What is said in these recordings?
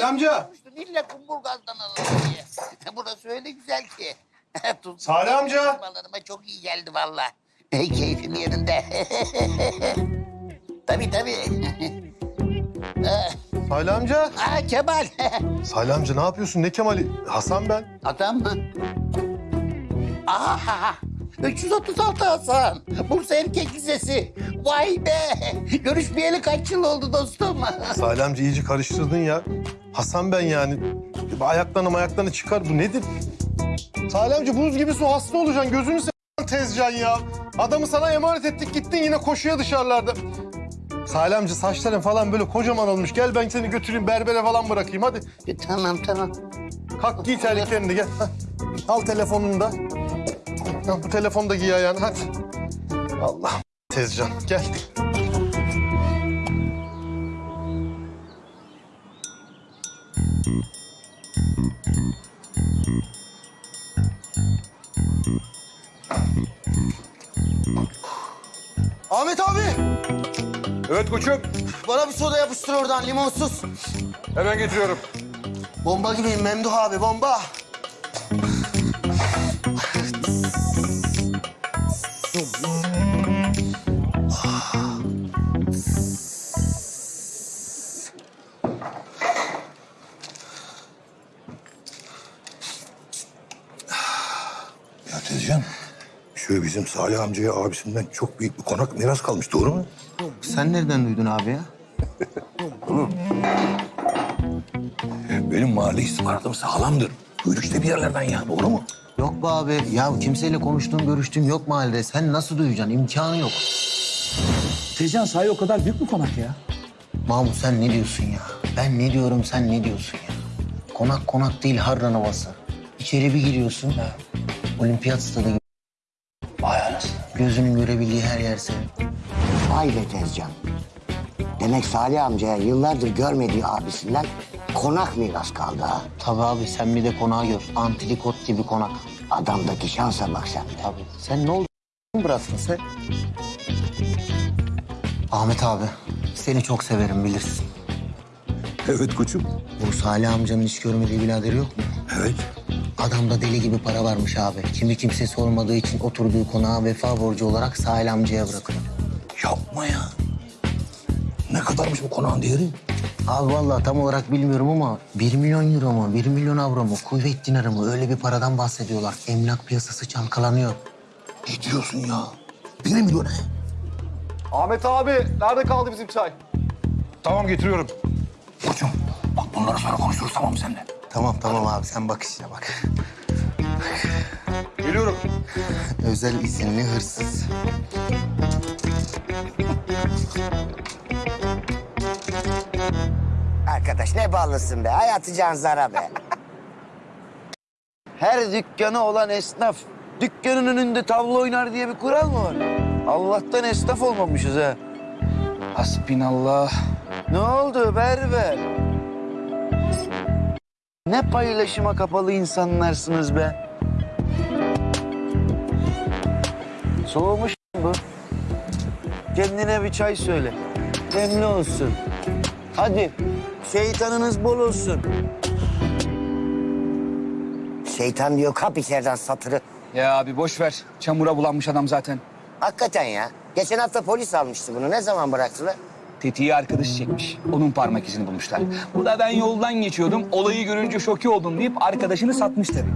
Salih amca. İlla kumburgazdan alalım diye. Burası öyle güzel ki. Tuz Salih amca. Balarıma çok iyi geldi valla. Ey keyfim yerinde. tabii tabii. Salih amca. Aa Kemal. Salih amca ne yapıyorsun? Ne Kemal'i? Hasan ben. Adam mı? Aha! 336 Hasan. Bursa Erkek Lisesi. Vay be! Görüşmeyeli kaç yıl oldu dostum? Salih amca iyice karıştırdın ya. Hasan ben yani. Ayaklarını ayaklarını çıkar. Bu nedir? Salih amca buz gibi su hasta olacaksın. Gözünü seveyim Tezcan ya. Adamı sana emanet ettik gittin yine koşuya dışarılarda. Salih amca saçların falan böyle kocaman olmuş. Gel ben seni götüreyim berbere falan bırakayım hadi. E, tamam tamam. Kalk giy terliklerini de gel. Hah. Al telefonunu da. Hah, Bu telefonu da giy ayağına hadi. Allah Tezcan gel. Ahmet abi, Evet koçum. bana bir soda yapıştır oradan limonsuz. Hemen getiriyorum. Bomba gibiyim Memduh abi, bomba. Ya Tezcan, şu bizim Salih amcaya abisinden çok büyük bir konak miras kalmış, doğru mu? Sen nereden duydun abi ya? Benim mahalle istihbaratım sağlamdır. Duyduk işte bir yerlerden ya, doğru mu? Yok be abi. Ya kimseyle konuştuğum, görüştüğüm yok mahallede. Sen nasıl duyacaksın? İmkanı yok. Tezcan sahi o kadar büyük mü konak ya? Mahmut sen ne diyorsun ya? Ben ne diyorum, sen ne diyorsun ya? Konak konak değil, harran havası. İçeri bir giriyorsun. Olimpiyat stadı gibi. Vay anasını. Gözünün görebildiği her yer senin. Vay be Tezcan. Demek Salih amcaya yıllardır görmediği abisinden konak miras kaldı ha. Tabii abi sen bir de konağı gör. Antrikot gibi konak. Adamdaki şansa bak sen de. Tabii. Sen ne oldu bıraktın sen? Ahmet abi, seni çok severim bilirsin. Evet koçum. Bu Salih amcanın hiç görmediği birader yok mu? Evet. Adamda deli gibi para varmış abi. Kimi kimsesi olmadığı için oturduğu konağı vefa borcu olarak Salih amcaya bırakıyor. Yapma ya. Ne kadarmış bu konağın değeri? Abi vallahi tam olarak bilmiyorum ama 1 milyon euro mu, 1 milyon avro mu, kuvvet dinarı mı öyle bir paradan bahsediyorlar. Emlak piyasası çalkalanıyor. Ne diyorsun ya? Bir milyon he? Ahmet abi nerede kaldı bizim çay? Tamam getiriyorum. Koçum, bak bunları sonra konuşuruz tamam mı seninle? Tamam tamam abi sen bak işine bak. Geliyorum. Özel isimli hırsız. Arkadaş ne ballısın be. Hayatı can zara be. Her dükkanı olan esnaf dükkanın önünde tavla oynar diye bir kural mı var? Allah'tan esnaf olmamışız ha. Hasbinallah. Ne oldu Berber? Ne paylaşıma kapalı insanlarsınız be. Soğumuş bu. Kendine bir çay söyle. Demli olsun. Hadi şeytanınız bol olsun. Şeytan diyor kap içeriden satırı. Ya abi boş ver. Çamura bulanmış adam zaten. Hakikaten ya. Geçen hafta polis almıştı bunu. Ne zaman bıraktılar? Tetiği arkadaşı çekmiş. Onun parmak izini bulmuşlar. Bu da ben yoldan geçiyordum. Olayı görünce şoke oldum deyip arkadaşını satmış tabii.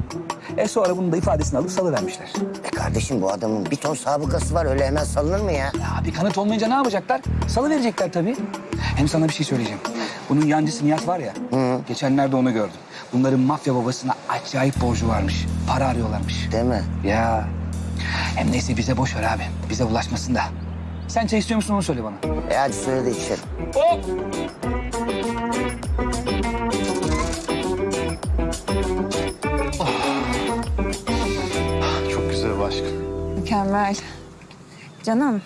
E sonra bunu da ifadesini alıp salıvermişler. E kardeşim bu adamın bir ton sabıkası var. Öyle hemen salınır mı ya? Ya bir kanıt olmayınca ne yapacaklar? Salıverecekler tabii. Hem sana bir şey söyleyeceğim. Bunun yancısı Nihat var ya. Geçenlerde onu gördüm. Bunların mafya babasına acayip borcu varmış. Para arıyorlarmış. Değil mi? Ya. Hem neyse bize boş ver abi. Bize bulaşmasın da. Sen çay istiyor musun onu söyle bana. E hadi söyle de içelim. Hop! Çok güzel aşk. Mükemmel. Canım,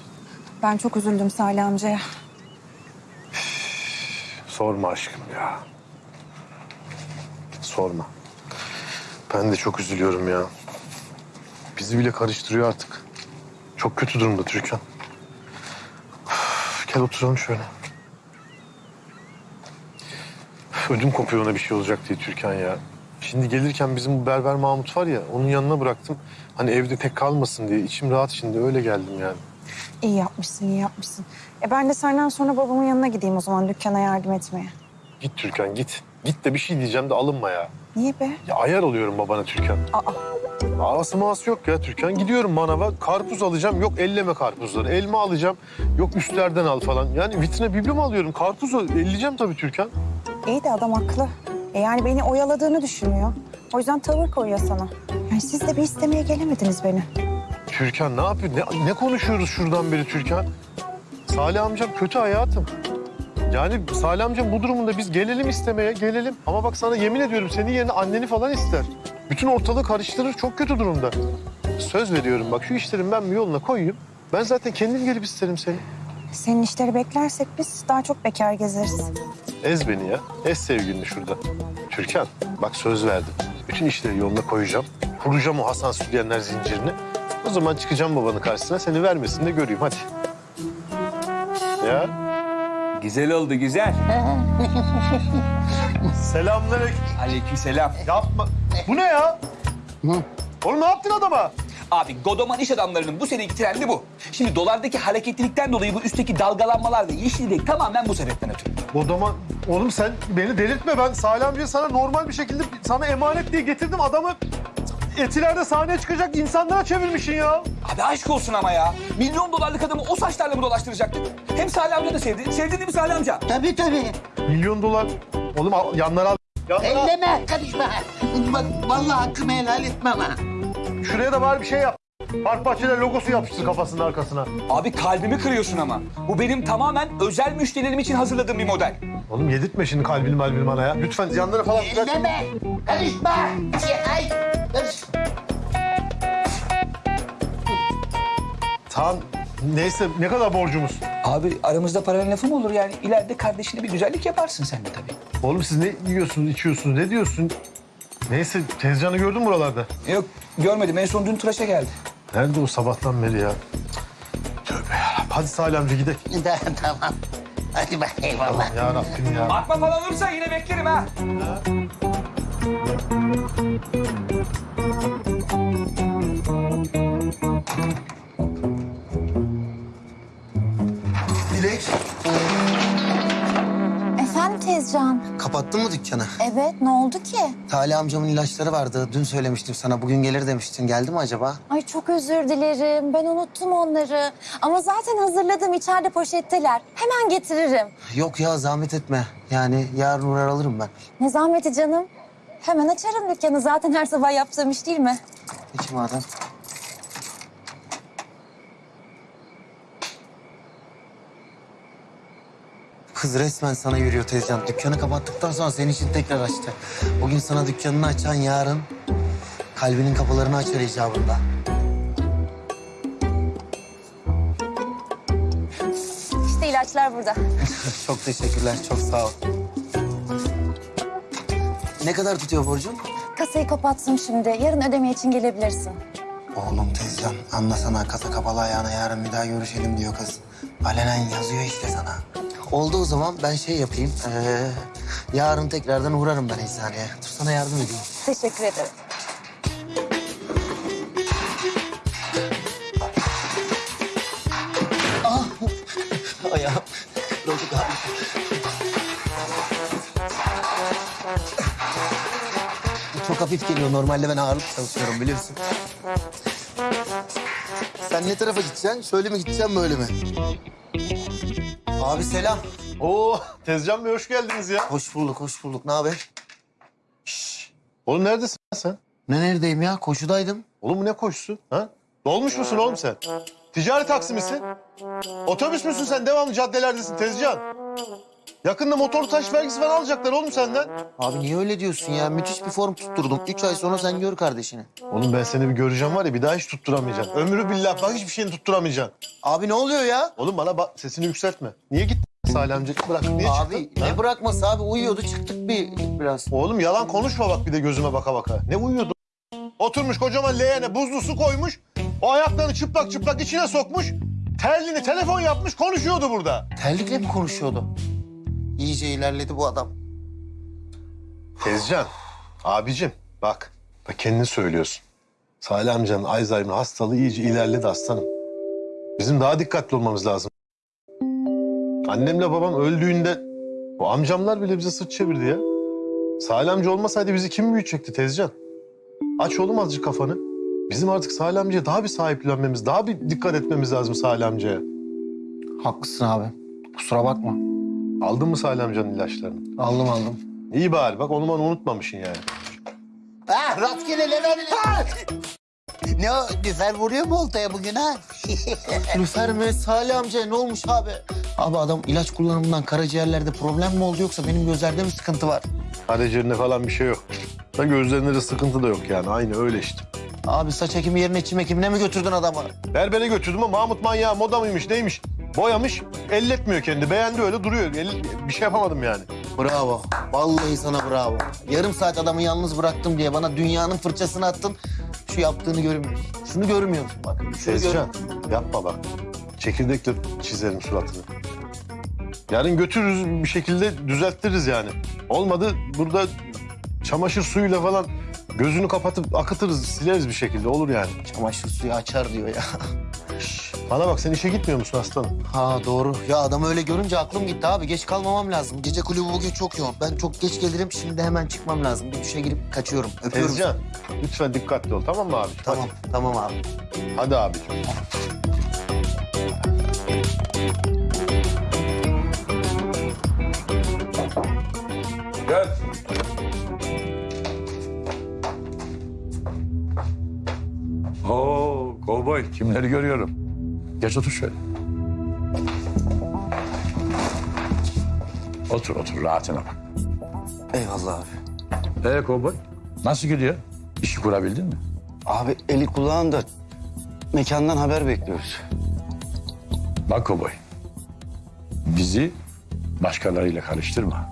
ben çok üzüldüm Salih amcaya. Sorma aşkım ya. Sorma. Ben de çok üzülüyorum ya. Bizi bile karıştırıyor artık. Çok kötü durumda Türkan. Gel oturalım şöyle. Ödüm kopuyor ona bir şey olacak diye Türkan ya. Şimdi gelirken bizim bu berber Mahmut var ya onun yanına bıraktım. Hani evde tek kalmasın diye içim rahat şimdi öyle geldim yani. İyi yapmışsın, iyi yapmışsın. E ben de senden sonra babamın yanına gideyim o zaman dükkana yardım etmeye. Git Türkan git. Git de bir şey diyeceğim de alınma ya. Niye be? Ya ayar oluyorum babana Türkan. Aa, Ağası mağası yok ya Türkan. Gidiyorum manava karpuz alacağım. Yok elleme karpuzları. Elma alacağım. Yok üstlerden al falan. Yani vitrine biblo alıyorum? Karpuzu elleyeceğim tabii Türkan. iyi de adam haklı. E yani beni oyaladığını düşünüyor. O yüzden tavır koyuyor sana. Yani siz de bir istemeye gelemediniz beni. Türkan ne yapıyor? Ne, ne konuşuyoruz şuradan beri Türkan? Salih amcam kötü hayatım. Yani Salih amcam bu durumunda biz gelelim istemeye, gelelim. Ama bak sana yemin ediyorum senin yerine anneni falan ister. Bütün ortalığı karıştırır, çok kötü durumda. Söz veriyorum bak şu işlerin ben bir yoluna koyayım. Ben zaten kendim gelip isterim seni. Senin işleri beklersek biz daha çok bekar gezeriz. Ez beni ya. Ez sevgilini şurada. Türkan bak söz verdim. Bütün işleri yoluna koyacağım. Kuracağım o Hasan Sütyenler zincirini. O zaman çıkacağım babanın karşısına seni vermesin de göreyim hadi. Ya Güzel oldu güzel. selamünaleyküm. Aleykümselam. Yapma. Bu ne ya? Oğlum ne yaptın adama? Abi Godoman iş adamlarının bu seneki trendi bu. Şimdi dolardaki hareketlilikten dolayı bu üstteki dalgalanmalar ve yeşillik tamamen bu sebepten ötürü. Odama... Oğlum sen beni delirtme ben Salih amcaya sana normal bir şekilde sana emanet diye getirdim adamı. Etilerde sahneye çıkacak insanlara çevirmişsin ya. Abi aşk olsun ama ya. Milyon dolarlık adamı o saçlarla mı dolaştıracaktık? Hem Salih amca da sevdi. Sevdin değil mi Salih amca? Tabii tabii. Milyon dolar. Oğlum al, yanlara al. Yanlara. Elleme, karışma. Bak vallahi hakkımı helal etmem ha. Şuraya da bari bir şey yap. Park bahçeler logosu yapıştır kafasının arkasına. Abi kalbimi kırıyorsun ama. Bu benim tamamen özel müşterilerim için hazırladığım bir model. Oğlum yedirtme şimdi kalbini malbini bana ya. Lütfen yanlara falan bırak. Elleme, karışma. Ay, karış. Tamam. Neyse ne kadar borcumuz? Abi aramızda paralel lafı mı olur yani? İleride kardeşine bir güzellik yaparsın sen de tabii. Oğlum siz ne yiyorsunuz, içiyorsunuz, ne diyorsun? Neyse tezcanı gördün mü buralarda? Yok görmedim en son dün tıraşa geldi. Nerede o sabahtan beri ya? Tövbe ya. Hadi Salih amca gidelim. tamam. Hadi bak eyvallah. Ya Rabbim ya. Bakma falan olursa yine beklerim ha. Dilek. Efendim Tezcan? Kapattın mı dükkanı? Evet, ne oldu ki? Talih amcamın ilaçları vardı. Dün söylemiştim sana. Bugün gelir demiştin. Geldi mi acaba? Ay çok özür dilerim. Ben unuttum onları. Ama zaten hazırladım. içeride poşetteler. Hemen getiririm. Yok ya zahmet etme. Yani yarın uğrar alırım ben. Ne zahmeti canım. Hemen açarım dükkanı. Zaten her sabah yaptığım iş değil mi? Peki madem. Kız resmen sana yürüyor teyzem. Dükkanı kapattıktan sonra senin için tekrar açtı. Bugün sana dükkanını açan yarın kalbinin kapılarını açar icabında. İşte ilaçlar burada. Çok teşekkürler, çok sağ ol. Ne kadar tutuyor borcum? Kasayı kapattım şimdi. Yarın ödeme için gelebilirsin. Oğlum teyzem anlasana kasa kapalı ayağına yarın bir daha görüşelim diyor kız. Alenen yazıyor işte sana. Oldu o zaman ben şey yapayım. ee, yarın tekrardan uğrarım ben eczaneye. Dur sana yardım edeyim. Teşekkür ederim. Ayağım. Çocuk abi. Çok hafif geliyor. Normalde ben ağırlık çalışıyorum biliyorsun. Sen ne tarafa gideceksin? Şöyle mi gideceksin böyle mi? Abi selam. Oo Tezcan Bey hoş geldiniz ya. Hoş bulduk, hoş bulduk. Ne haber? Oğlum neredesin sen? Ne neredeyim ya? Koşudaydım. Oğlum bu ne koşusu? Ha? Dolmuş musun oğlum sen? Ticari taksi misin? Otobüs müsün sen? Devamlı caddelerdesin Tezcan. Yakında motor taş vergisi falan alacaklar oğlum senden. Abi niye öyle diyorsun ya? Müthiş bir form tutturdum. Üç ay sonra sen gör kardeşini. Oğlum ben seni bir göreceğim var ya bir daha hiç tutturamayacaksın. Ömrü billah bak hiçbir şeyini tutturamayacaksın. Abi ne oluyor ya? Oğlum bana bak sesini yükseltme. Niye gittin Salih amca? Bırak niye abi çıktın? ne Ha? bırakması abi? Uyuyordu çıktık bir biraz. Oğlum yalan konuşma bak bir de gözüme baka baka. Ne uyuyordu? Oturmuş kocaman leğene buzlu su koymuş. O ayaklarını çıplak çıplak içine sokmuş. Terliğini telefon yapmış konuşuyordu burada. Terlikle mi konuşuyordu? İyice ilerledi bu adam. Tezcan, abicim bak. Bak kendini söylüyorsun. Salih amcanın Alzheimer hastalığı iyice ilerledi aslanım. Bizim daha dikkatli olmamız lazım. Annemle babam öldüğünde o amcamlar bile bize sırt çevirdi ya. Salih amca olmasaydı bizi kim büyütecekti Tezcan? Aç oğlum azıcık kafanı. Bizim artık Salih amcaya daha bir sahiplenmemiz, daha bir dikkat etmemiz lazım Salih amcaya. Haklısın abi. Kusura bakma. Aldın mı Salih amcanın ilaçlarını? Aldım aldım. İyi bari bak onu bana unutmamışsın yani. Ha rastgele Levent. Ne o? Lüfer vuruyor mu oltaya bugün ha? Lüfer mi? Salih amca ne olmuş abi? Abi adam ilaç kullanımından karaciğerlerde problem mi oldu yoksa benim gözlerde mi sıkıntı var? Karaciğerinde falan bir şey yok. Da gözlerinde de sıkıntı da yok yani. Aynı öyle işte. Abi saç ekimi yerine çim ekimine mi götürdün adamı? Berbere götürdüm ama Mahmut manyağı moda mıymış neymiş? Boyamış, elletmiyor kendi. Beğendi öyle duruyor. El- bir şey yapamadım yani. Bravo. Vallahi sana bravo. Yarım saat adamı yalnız bıraktım diye bana dünyanın fırçasını attın. Şu yaptığını görmüyorsun. Şunu görmüyor musun bak? Şunu Tezcan yapma bak. Çekirdekle çizerim suratını. Yarın götürürüz bir şekilde düzelttiririz yani. Olmadı burada çamaşır suyuyla falan gözünü kapatıp akıtırız, sileriz bir şekilde olur yani. Çamaşır suyu açar diyor ya. Bana bak sen işe gitmiyor musun aslanım? Ha doğru. Ya adamı öyle görünce aklım gitti abi. Geç kalmamam lazım. Gece kulübü bugün çok yoğun. Ben çok geç gelirim. Şimdi hemen çıkmam lazım. Bir duşa girip kaçıyorum. Öpüyorum. Tezcan lütfen dikkatli ol tamam mı abi? Tamam, tamam abi. Hadi, hadi Kovboy kimleri görüyorum. Geç otur şöyle. Otur otur rahatına bak. Eyvallah abi. Ee kovboy nasıl gidiyor? İşi kurabildin mi? Abi eli kulağında mekandan haber bekliyoruz. Bak kovboy. Bizi başkalarıyla karıştırma.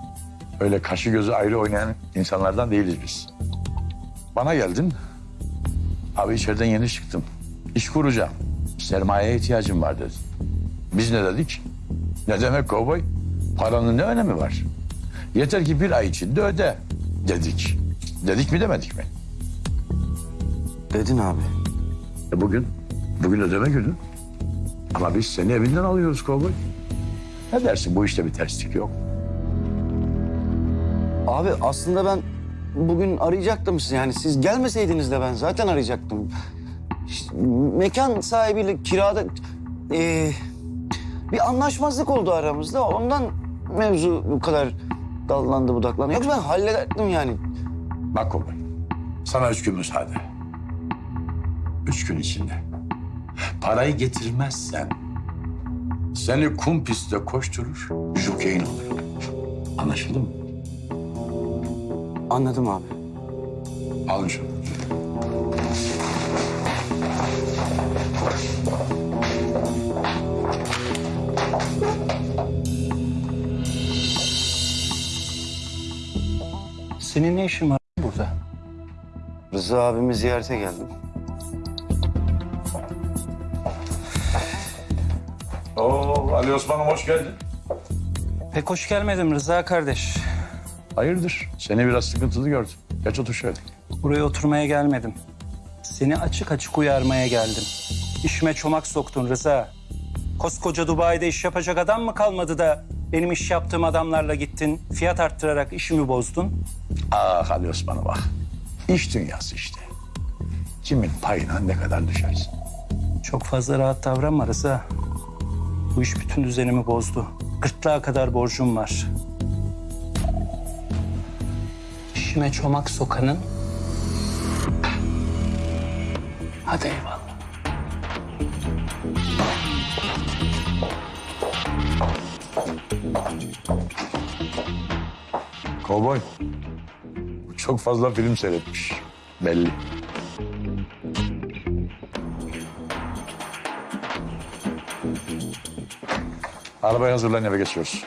Öyle kaşı gözü ayrı oynayan insanlardan değiliz biz. Bana geldin. Abi içeriden yeni çıktım. İş kuracağım. Sermayeye ihtiyacım var dedin. Biz ne dedik? Ne demek kovboy? Paranın ne önemi var? Yeter ki bir ay içinde öde dedik. Dedik mi demedik mi? Dedin abi. E bugün, bugün ödeme günü. Ama biz seni evinden alıyoruz kovboy. Ne dersin bu işte bir terslik yok. Abi aslında ben bugün arayacaktım sizi. Yani siz gelmeseydiniz de ben zaten arayacaktım. İşte mekan sahibiyle kirada eee, bir anlaşmazlık oldu aramızda. Ondan mevzu bu kadar dallandı budaklandı. Yoksa ben hallederdim yani. Bak kovboy, sana üç gün müsaade. Üç gün içinde. Parayı getirmezsen seni kum pistte koşturur, jokeyin olur. Anlaşıldı mı? Anladım abi. Alın şunu. Senin ne işin var burada? Rıza abimi ziyarete geldim. Oo, Ali Osman'ım hoş geldin. Pek hoş gelmedim Rıza kardeş. Hayırdır? Seni biraz sıkıntılı gördüm. Geç otur şöyle. Buraya oturmaya gelmedim. Seni açık açık uyarmaya geldim. İşime çomak soktun Rıza. Koskoca Dubai'de iş yapacak adam mı kalmadı da benim iş yaptığım adamlarla gittin, fiyat arttırarak işimi bozdun? Ah Ali Osman'ım bak. İş dünyası işte. Kimin payına ne kadar düşersin. Çok fazla rahat davranma Rıza. Bu iş bütün düzenimi bozdu. Gırtlağa kadar borcum var. İşime çomak sokanın... Hadi eyvallah. Kovboy. Çok fazla film seyretmiş. Belli. Arabaya hazırlan eve geçiyoruz.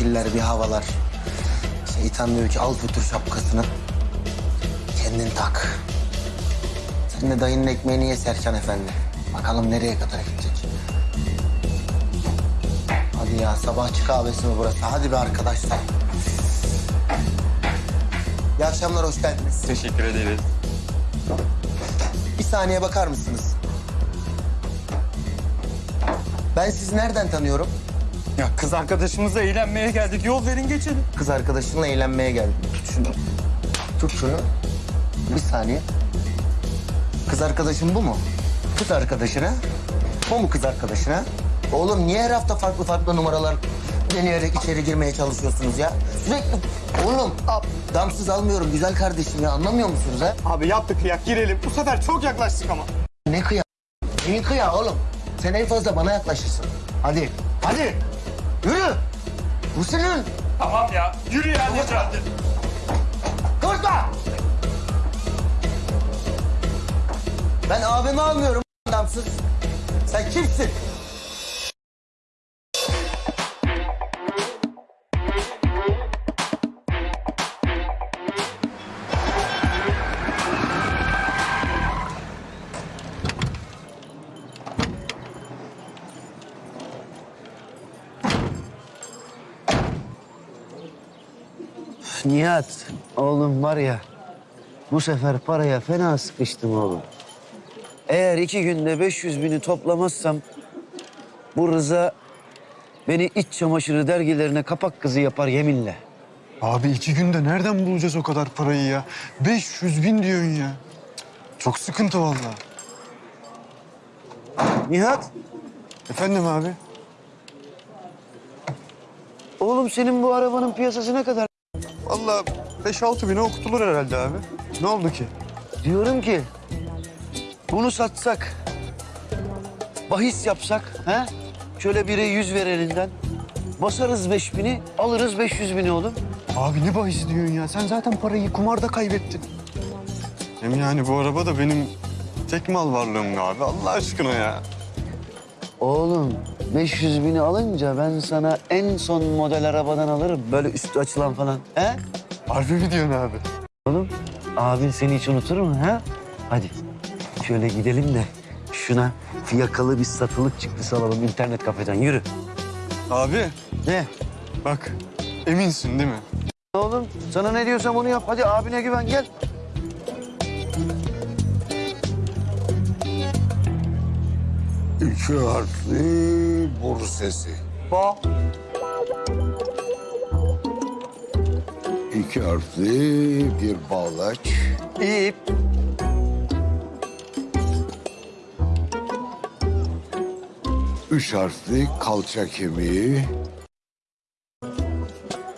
Şekiller, bir havalar. Şeytan diyor ki al götür şapkasını. Kendin tak. Sen de dayının ekmeğini ye Serkan Efendi. Bakalım nereye kadar gidecek. Hadi ya sabahçı kahvesi mi burası? Hadi be arkadaşlar. İyi akşamlar, hoş geldiniz. Teşekkür ederiz. Bir saniye bakar mısınız? Ben sizi nereden tanıyorum? Kız arkadaşımızla eğlenmeye geldik. Yol verin geçelim. Kız arkadaşınla eğlenmeye geldim. Tut şunu. Tut şunu. Bir saniye. Kız arkadaşın bu mu? Kız arkadaşına. Bu mu kız arkadaşına? Oğlum niye her hafta farklı farklı numaralar deneyerek içeri girmeye çalışıyorsunuz ya? Sürekli... Oğlum damsız almıyorum güzel kardeşim ya anlamıyor musunuz ha? Abi yaptık kıyak girelim. Bu sefer çok yaklaştık ama. Ne kıya? Neyin kıya oğlum? Sen en fazla bana yaklaşırsın. Hadi, hadi. Yürü. Bu senin. Tamam ya. Yürü ya Necati. Koşma. Ben abimi almıyorum adamsız. Sen kimsin? Nihat, oğlum var ya, bu sefer paraya fena sıkıştım oğlum. Eğer iki günde 500 bini toplamazsam bu Rıza beni iç çamaşırı dergilerine kapak kızı yapar yeminle. Abi iki günde nereden bulacağız o kadar parayı ya? 500 bin diyorsun ya. Çok sıkıntı vallahi. Nihat, Efendim abi? oğlum senin bu arabanın piyasası ne kadar? Vallahi 5-6 bine okutulur herhalde abi. Ne oldu ki? Diyorum ki bunu satsak, bahis yapsak, he? Şöyle bire yüz ver elinden. Basarız beş bini, alırız 500 bini oğlum. Abi ne bahis diyorsun ya? Sen zaten parayı kumarda kaybettin. Hem yani bu araba da benim tek mal varlığım abi. Allah aşkına ya. Oğlum 500 bini alınca ben sana en son model arabadan alırım. Böyle üstü açılan falan. He? Harbi mi diyorsun abi? Oğlum abin seni hiç unutur mu ha? Hadi şöyle gidelim de şuna fiyakalı bir satılık çıktısı alalım internet kafeden. Yürü. Abi Ne? bak eminsin değil mi? Oğlum sana ne diyorsam onu yap. Hadi abine güven gel. İki harfli boru sesi. Ba. İki harfli bir bağlaç. İp. Üç harfli kalça kemiği.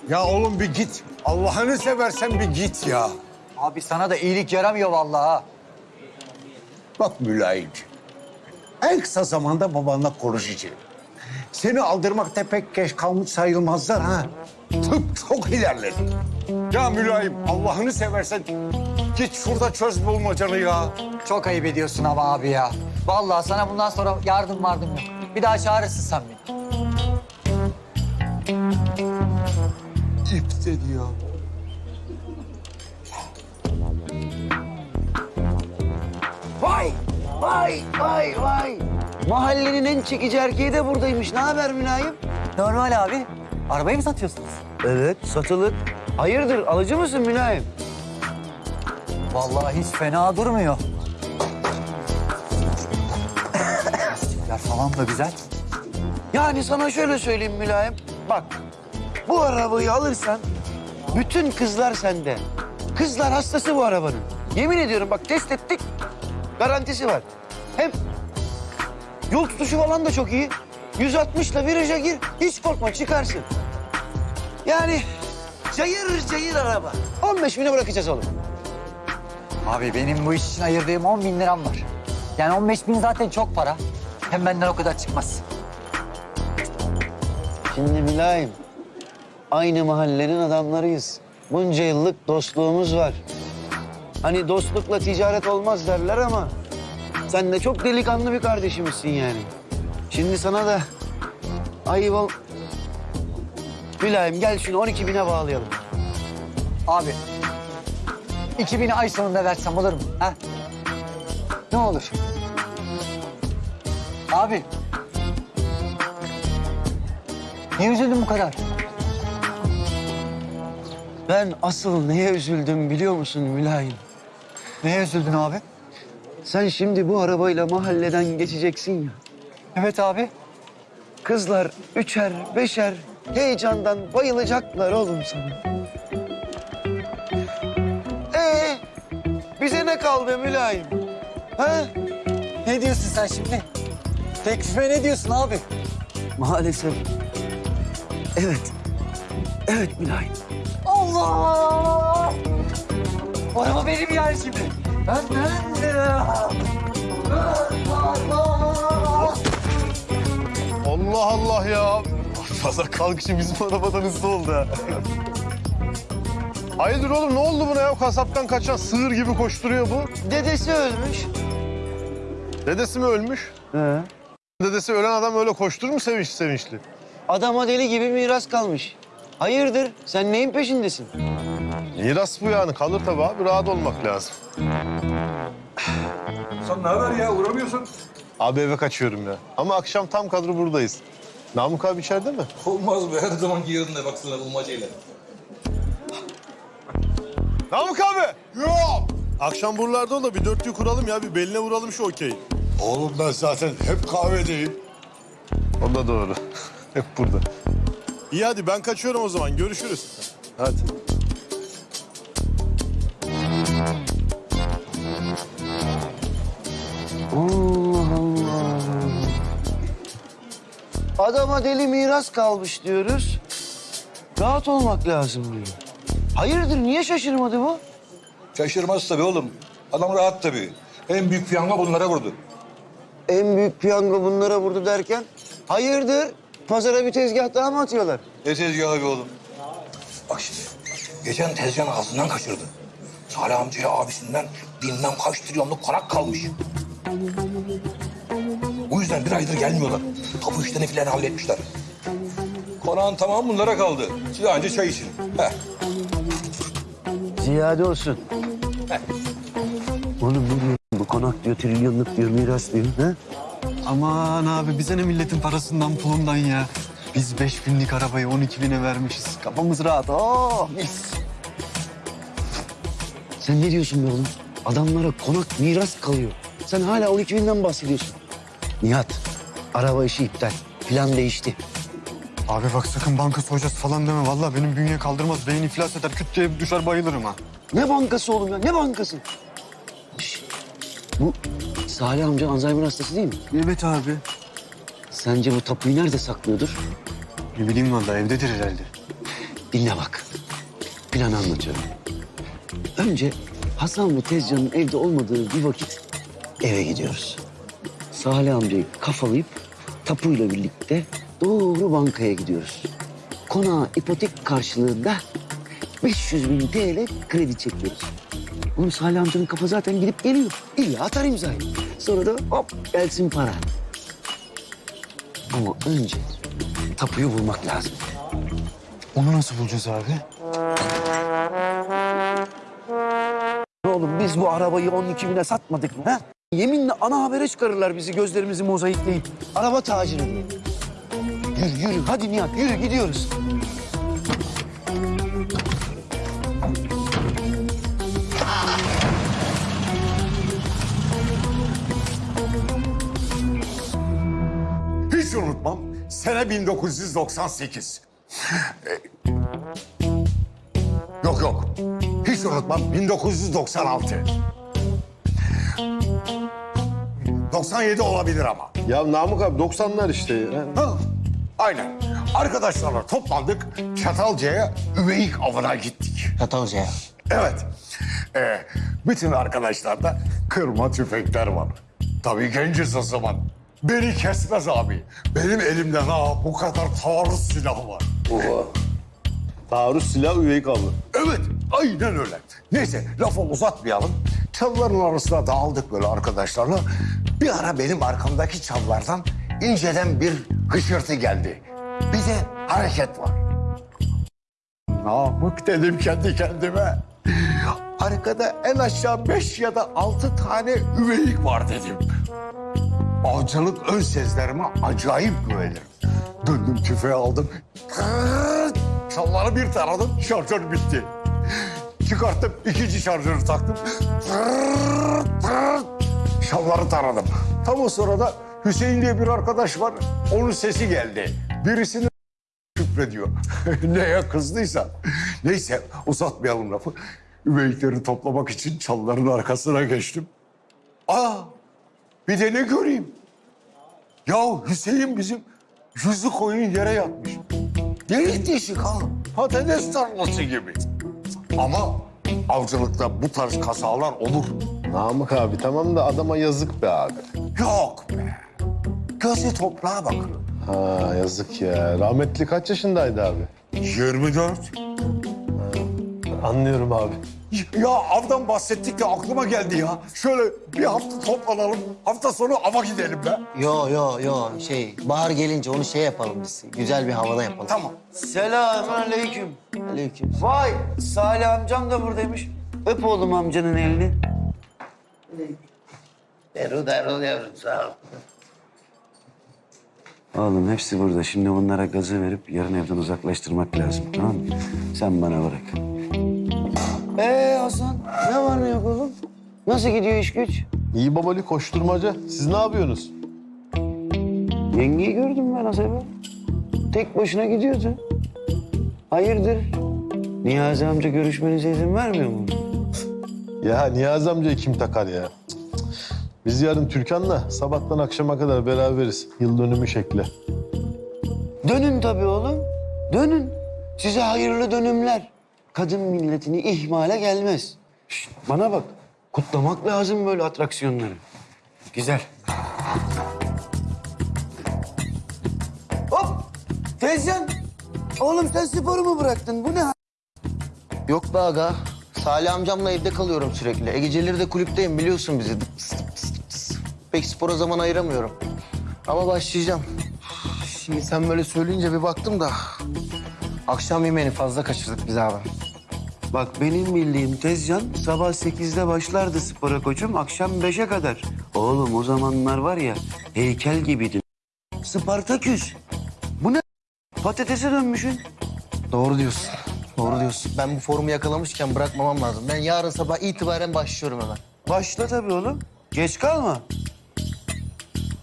Ya oğlum bir git. Allah'ını seversen bir git ya. Abi sana da iyilik yaramıyor vallahi ha. Bak mülayimci. En kısa zamanda babanla konuşacağım. Seni aldırmakta pek geç kalmış sayılmazlar ha. Tıp çok ilerledi. Ya mülayim Allah'ını seversen git şurada çöz bulmacanı ya. Çok ayıp ediyorsun ama abi ya. Vallahi sana bundan sonra yardım vardım yok. Bir daha çağırırsın sen beni. İp dedi ya. Vay! Vay! Vay! Vay! Mahallenin en çekici erkeği de buradaymış. Ne haber Mülayim? Normal abi. Arabayı mı satıyorsunuz? Evet, satılık. Hayırdır, alıcı mısın Mülayim? Vallahi hiç fena durmuyor. Lastikler falan da güzel. Yani sana şöyle söyleyeyim Mülayim. Bak, bu arabayı alırsan bütün kızlar sende. Kızlar hastası bu arabanın. Yemin ediyorum bak test ettik. Garantisi var. Hem yol tutuşu falan da çok iyi. 160 ile viraja gir. Hiç korkma çıkarsın. Yani cayır cayır araba. 15 bine bırakacağız oğlum. Abi benim bu iş için ayırdığım 10 bin liram var. Yani 15 bin zaten çok para. Hem benden o kadar çıkmaz. Şimdi mülayim. Aynı mahallenin adamlarıyız. Bunca yıllık dostluğumuz var. Hani dostlukla ticaret olmaz derler ama... ...sen de çok delikanlı bir kardeşimizsin yani. Şimdi sana da ayıp ol... Mülayim gel şunu 12 bine bağlayalım. Abi 2000'i ay sonunda versem olur mu? Ha? Ne olur? Abi. Niye üzüldün bu kadar? Ben asıl neye üzüldüm biliyor musun Mülayim? Neye üzüldün abi? Sen şimdi bu arabayla mahalleden geçeceksin ya. Evet abi. Kızlar üçer, beşer heyecandan bayılacaklar oğlum sana. Ee, bize ne kaldı Mülayim? Ha? Ne diyorsun sen şimdi? Teklife ne diyorsun abi? Maalesef. Evet. Evet Mülayim. Allah! Araba benim yani şimdi. Ben Allah Allah ya. Fazla kalkışı bizim arabadan hızlı oldu ha. Hayırdır oğlum ne oldu buna ya? Kasaptan kaçan sığır gibi koşturuyor bu. Dedesi ölmüş. Dedesi mi ölmüş? He. Dedesi ölen adam öyle koşturur mu sevinç sevinçli? Adama deli gibi miras kalmış. Hayırdır? Sen neyin peşindesin? Miras bu yani. Kalır tabii abi. Rahat olmak lazım. Sen ne haber ya uğramıyorsun? Abi eve kaçıyorum ya. Ama akşam tam kadro buradayız. Namık abi içeride mi? Olmaz be her zamanki yerinde baksana bulmacayla. Namık abi! Yok! Akşam buralarda ol da bir dörtlüyü kuralım ya. Bir beline vuralım şu okeyi. Oğlum ben zaten hep kahvedeyim. O da doğru. Hep burada. İyi hadi ben kaçıyorum o zaman. Görüşürüz. Hadi. Allah Allah. Adama deli miras kalmış diyoruz. Rahat olmak lazım diyor. Hayırdır niye şaşırmadı bu? Şaşırmaz tabii oğlum. Adam rahat tabii. En büyük piyango bunlara vurdu. En büyük piyango bunlara vurdu derken hayırdır? Pazara bir tezgah daha mı atıyorlar? Ne tezgahı be oğlum? Bak şimdi geçen tezcan ağzından kaçırdı. Salih amcaya abisinden bilmem kaç trilyonluk konak kalmış. Bu yüzden bir aydır gelmiyorlar. Tapu işlerini filan halletmişler. Konağın tamamı bunlara kaldı. Siz anca çay için. Heh. Ziyade olsun. Oğlum ne diyor? Bu konak diyor, trilyonluk diyor, miras diyor. Ha? Aman abi bize ne milletin parasından pulundan ya. Biz beş binlik arabayı 12 bine vermişiz. Kafamız rahat. Oh mis. Sen ne diyorsun be oğlum? Adamlara konak miras kalıyor. Sen hala 12 binden bahsediyorsun. Nihat, araba işi iptal. Plan değişti. Abi bak sakın banka soyacağız falan deme. Vallahi benim bünye kaldırmaz. Beyin iflas eder. Küt diye düşer bayılırım ha. Ne bankası oğlum ya? Ne bankası? Bu Salih amca Alzheimer hastası değil mi? Evet abi. Sence bu tapuyu nerede saklıyordur? Ne bileyim vallahi evdedir herhalde. Dinle bak. Planı anlatıyorum. Önce Hasan bu tezcanın evde olmadığı bir vakit eve gidiyoruz. Salih amcayı kafalayıp tapuyla birlikte doğru bankaya gidiyoruz. Konağa ipotek karşılığında 500 bin TL kredi çekiyoruz. Oğlum Salih amcanın kafa zaten gidip geliyor. İlla atar imzayı. Sonra da hop gelsin para. Ama önce tapuyu bulmak lazım. Onu nasıl bulacağız abi? Oğlum biz bu arabayı 12 bine satmadık mı? Ha? Yeminle ana habere çıkarırlar bizi gözlerimizi mozaikleyip. Araba taciri diye. Yürü yürü hadi Nihat yürü gidiyoruz. Hiç unutmam. Sene 1998. Ee, yok yok. Hiç Hiç unutmam 1996. 97 olabilir ama. Ya Namık abi 90'lar işte. Ha, aynen. Arkadaşlarla toplandık. Çatalca'ya üveyik avına gittik. Çatalca'ya. Evet. Ee, bütün arkadaşlarda kırma tüfekler var. Tabii genciz o zaman. Beni kesmez abi. Benim elimde ha bu kadar taarruz silahı var. Taarruz silah üveyik avı. Evet, aynen öyle. Neyse, lafı uzatmayalım. Çalıların arasına dağıldık böyle arkadaşlarla. Bir ara benim arkamdaki çalılardan inceden bir hışırtı geldi. Bir de hareket var. Namık dedim kendi kendime. Arkada en aşağı beş ya da altı tane üveyik var dedim. Avcılık ön sezlerime acayip güvenirim. Döndüm tüfeği aldım. Çalları bir taradım, şarjör bitti. Çıkarttım, ikinci şarjörü taktım. Şalları taradım. Tam o sırada Hüseyin diye bir arkadaş var. Onun sesi geldi. Birisini küfrediyor. Neye kızdıysa. Neyse uzatmayalım lafı. Üveyikleri toplamak için çalıların arkasına geçtim. Aa bir de ne göreyim? Ya Hüseyin bizim yüzü koyun yere yatmış. Delik deşik ha. Patates tarlası gibi. Ama avcılıkta bu tarz kazalar olur. Namık abi tamam da adama yazık be abi. Yok be. Gözü toprağa bakıyor. Ha yazık ya. Rahmetli kaç yaşındaydı abi? 24. Anlıyorum abi. Ya avdan bahsettik de aklıma geldi ya. Şöyle bir hafta toplanalım. Hafta sonu ava gidelim be. Yo yo yo şey bahar gelince onu şey yapalım biz. Güzel bir havada yapalım. Tamam. Selamun aleyküm. Aleyküm. Vay Salih amcam da buradaymış. Öp oğlum amcanın elini. Erol Erol yavrum sağ ol. Oğlum hepsi burada. Şimdi bunlara gazı verip yarın evden uzaklaştırmak lazım. Tamam mı? Sen bana bırak. Ee Hasan ne var ne yok oğlum? Nasıl gidiyor iş güç? İyi babali koşturmaca. Siz ne yapıyorsunuz? Yengeyi gördüm ben az evvel. Tek başına gidiyordu. Hayırdır? Niyazi amca görüşmenize izin vermiyor mu? Ya Niyazi amcayı kim takar ya? Biz yarın Türkan'la sabahtan akşama kadar beraberiz. Yıl dönümü şekli. Dönün tabii oğlum. Dönün. Size hayırlı dönümler. Kadın milletini ihmale gelmez. Şişt, bana bak. Kutlamak lazım böyle atraksiyonları. Güzel. Hop! Teyzem. Oğlum sen sporu mu bıraktın? Bu ne? Yok be aga. Salih amcamla evde kalıyorum sürekli. E geceleri de kulüpteyim biliyorsun bizi. Dıps, dıps, dıps. Pek spora zaman ayıramıyorum. Ama başlayacağım. Şimdi sen böyle söyleyince bir baktım da... Akşam yemeğini fazla kaçırdık biz abi. Bak benim bildiğim Tezcan sabah sekizde başlardı spora koçum akşam beşe kadar. Oğlum o zamanlar var ya heykel gibiydin. Spartaküs. Bu ne? Patatese dönmüşsün. Doğru diyorsun. Doğru diyorsun. Ben bu formu yakalamışken bırakmamam lazım. Ben yarın sabah itibaren başlıyorum hemen. Başla tabii oğlum. Geç kalma.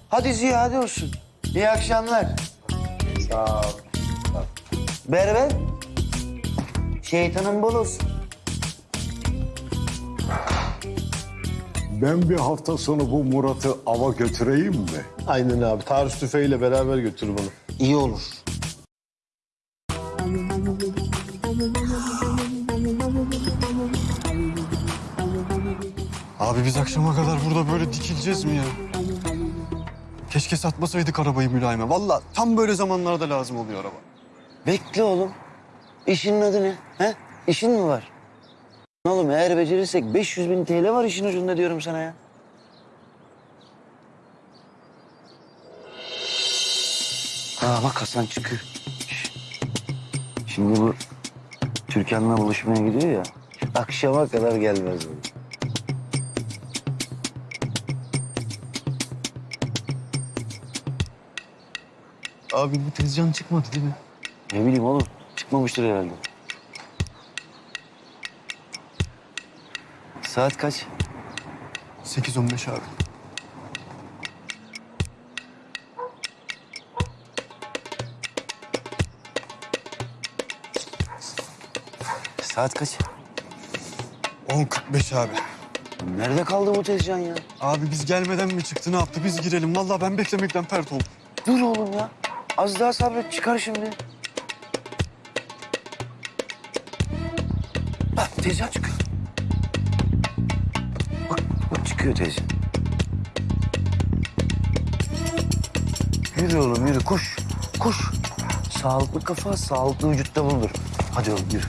Hadi ziyade olsun. İyi akşamlar. Sağ ol. Berber. Şeytanın bol olsun. Ben bir hafta sonu bu Murat'ı ava götüreyim mi? Aynen abi. Taarruz tüfeğiyle beraber götür bunu. İyi olur. Abi biz akşama kadar burada böyle dikileceğiz mi ya? Keşke satmasaydık arabayı mülayime. Vallahi tam böyle zamanlarda lazım oluyor araba. Bekle oğlum. İşinin adı ne? He? İşin mi var? Oğlum eğer becerirsek 500 bin TL var işin ucunda diyorum sana ya. Aa bak Hasan çıkıyor. Şimdi bu Türkan'la buluşmaya gidiyor ya. Akşama kadar gelmez bu. Abi bu tezcan çıkmadı değil mi? Ne bileyim oğlum. Çıkmamıştır herhalde. Saat kaç? 8-15 abi. Saat kaç? 10.45 abi. Nerede kaldı bu Tezcan ya? Abi biz gelmeden mi çıktı ne yaptı biz girelim. Vallahi ben beklemekten pert oldum. Dur oğlum ya. Az daha sabret çıkar şimdi. Tezcan çıkıyor. Bak, bak çıkıyor Tezcan. Yürü oğlum yürü koş. Koş. Sağlıklı kafa sağlıklı vücutta bulunur. Hadi oğlum yürü.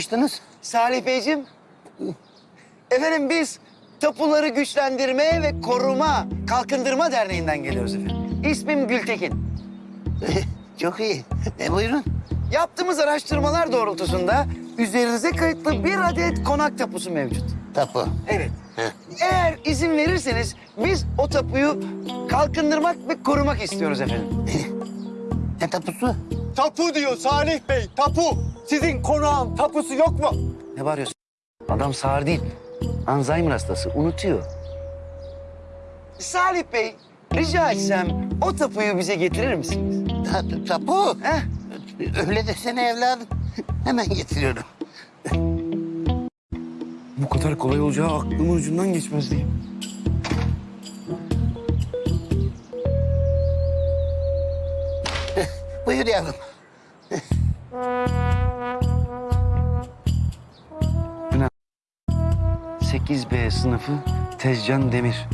Bakmıştınız? Salih Beyciğim. Efendim biz Tapuları Güçlendirme ve Koruma Kalkındırma Derneği'nden geliyoruz efendim. İsmim Gültekin. Çok iyi. E, buyurun. Yaptığımız araştırmalar doğrultusunda üzerinize kayıtlı bir adet konak tapusu mevcut. Tapu. Evet. Eğer izin verirseniz biz o tapuyu kalkındırmak ve korumak istiyoruz efendim. Ne tapusu? Tapu diyor Salih Bey, tapu. Sizin konağın tapusu yok mu? Ne bağırıyorsun? Adam sağır değil. Alzheimer hastası. Unutuyor. Salih Bey, rica etsem o tapuyu bize getirir misiniz? tapu? Heh. Öyle desene evladım. Hemen getiriyorum. Bu kadar kolay olacağı aklımın ucundan geçmezdi. Buyur yavrum. 8B sınıfı Tezcan Demir.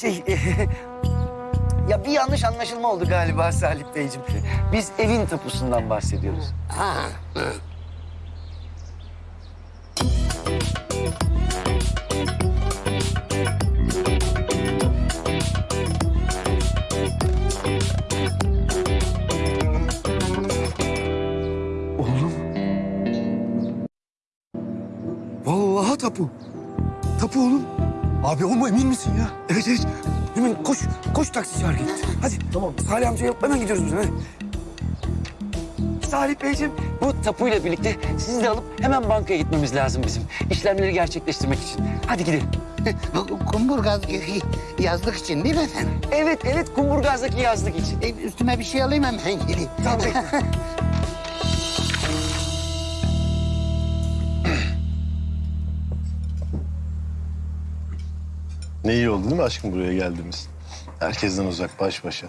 Şey, ya bir yanlış anlaşılma oldu galiba Salih Beyciğim. Biz evin tapusundan bahsediyoruz. Ha. Oğlum. Vallahi tapu. Tapu oğlum. Abi o mu emin misin ya? Evet evet. Hemen koş. Koş taksi çağır git. Hadi. Tamam. Salih amcaya hemen gidiyoruz biz. Hadi. Salih Beyciğim bu tapuyla birlikte sizi de alıp hemen bankaya gitmemiz lazım bizim. İşlemleri gerçekleştirmek için. Hadi gidelim. Kumburgaz yazlık için değil mi efendim? Evet evet Kumburgaz'daki yazlık için. E, üstüme bir şey alayım hemen geleyim. Tamam. Ne iyi oldu değil mi aşkım buraya geldiğimiz? Herkesten uzak baş başa.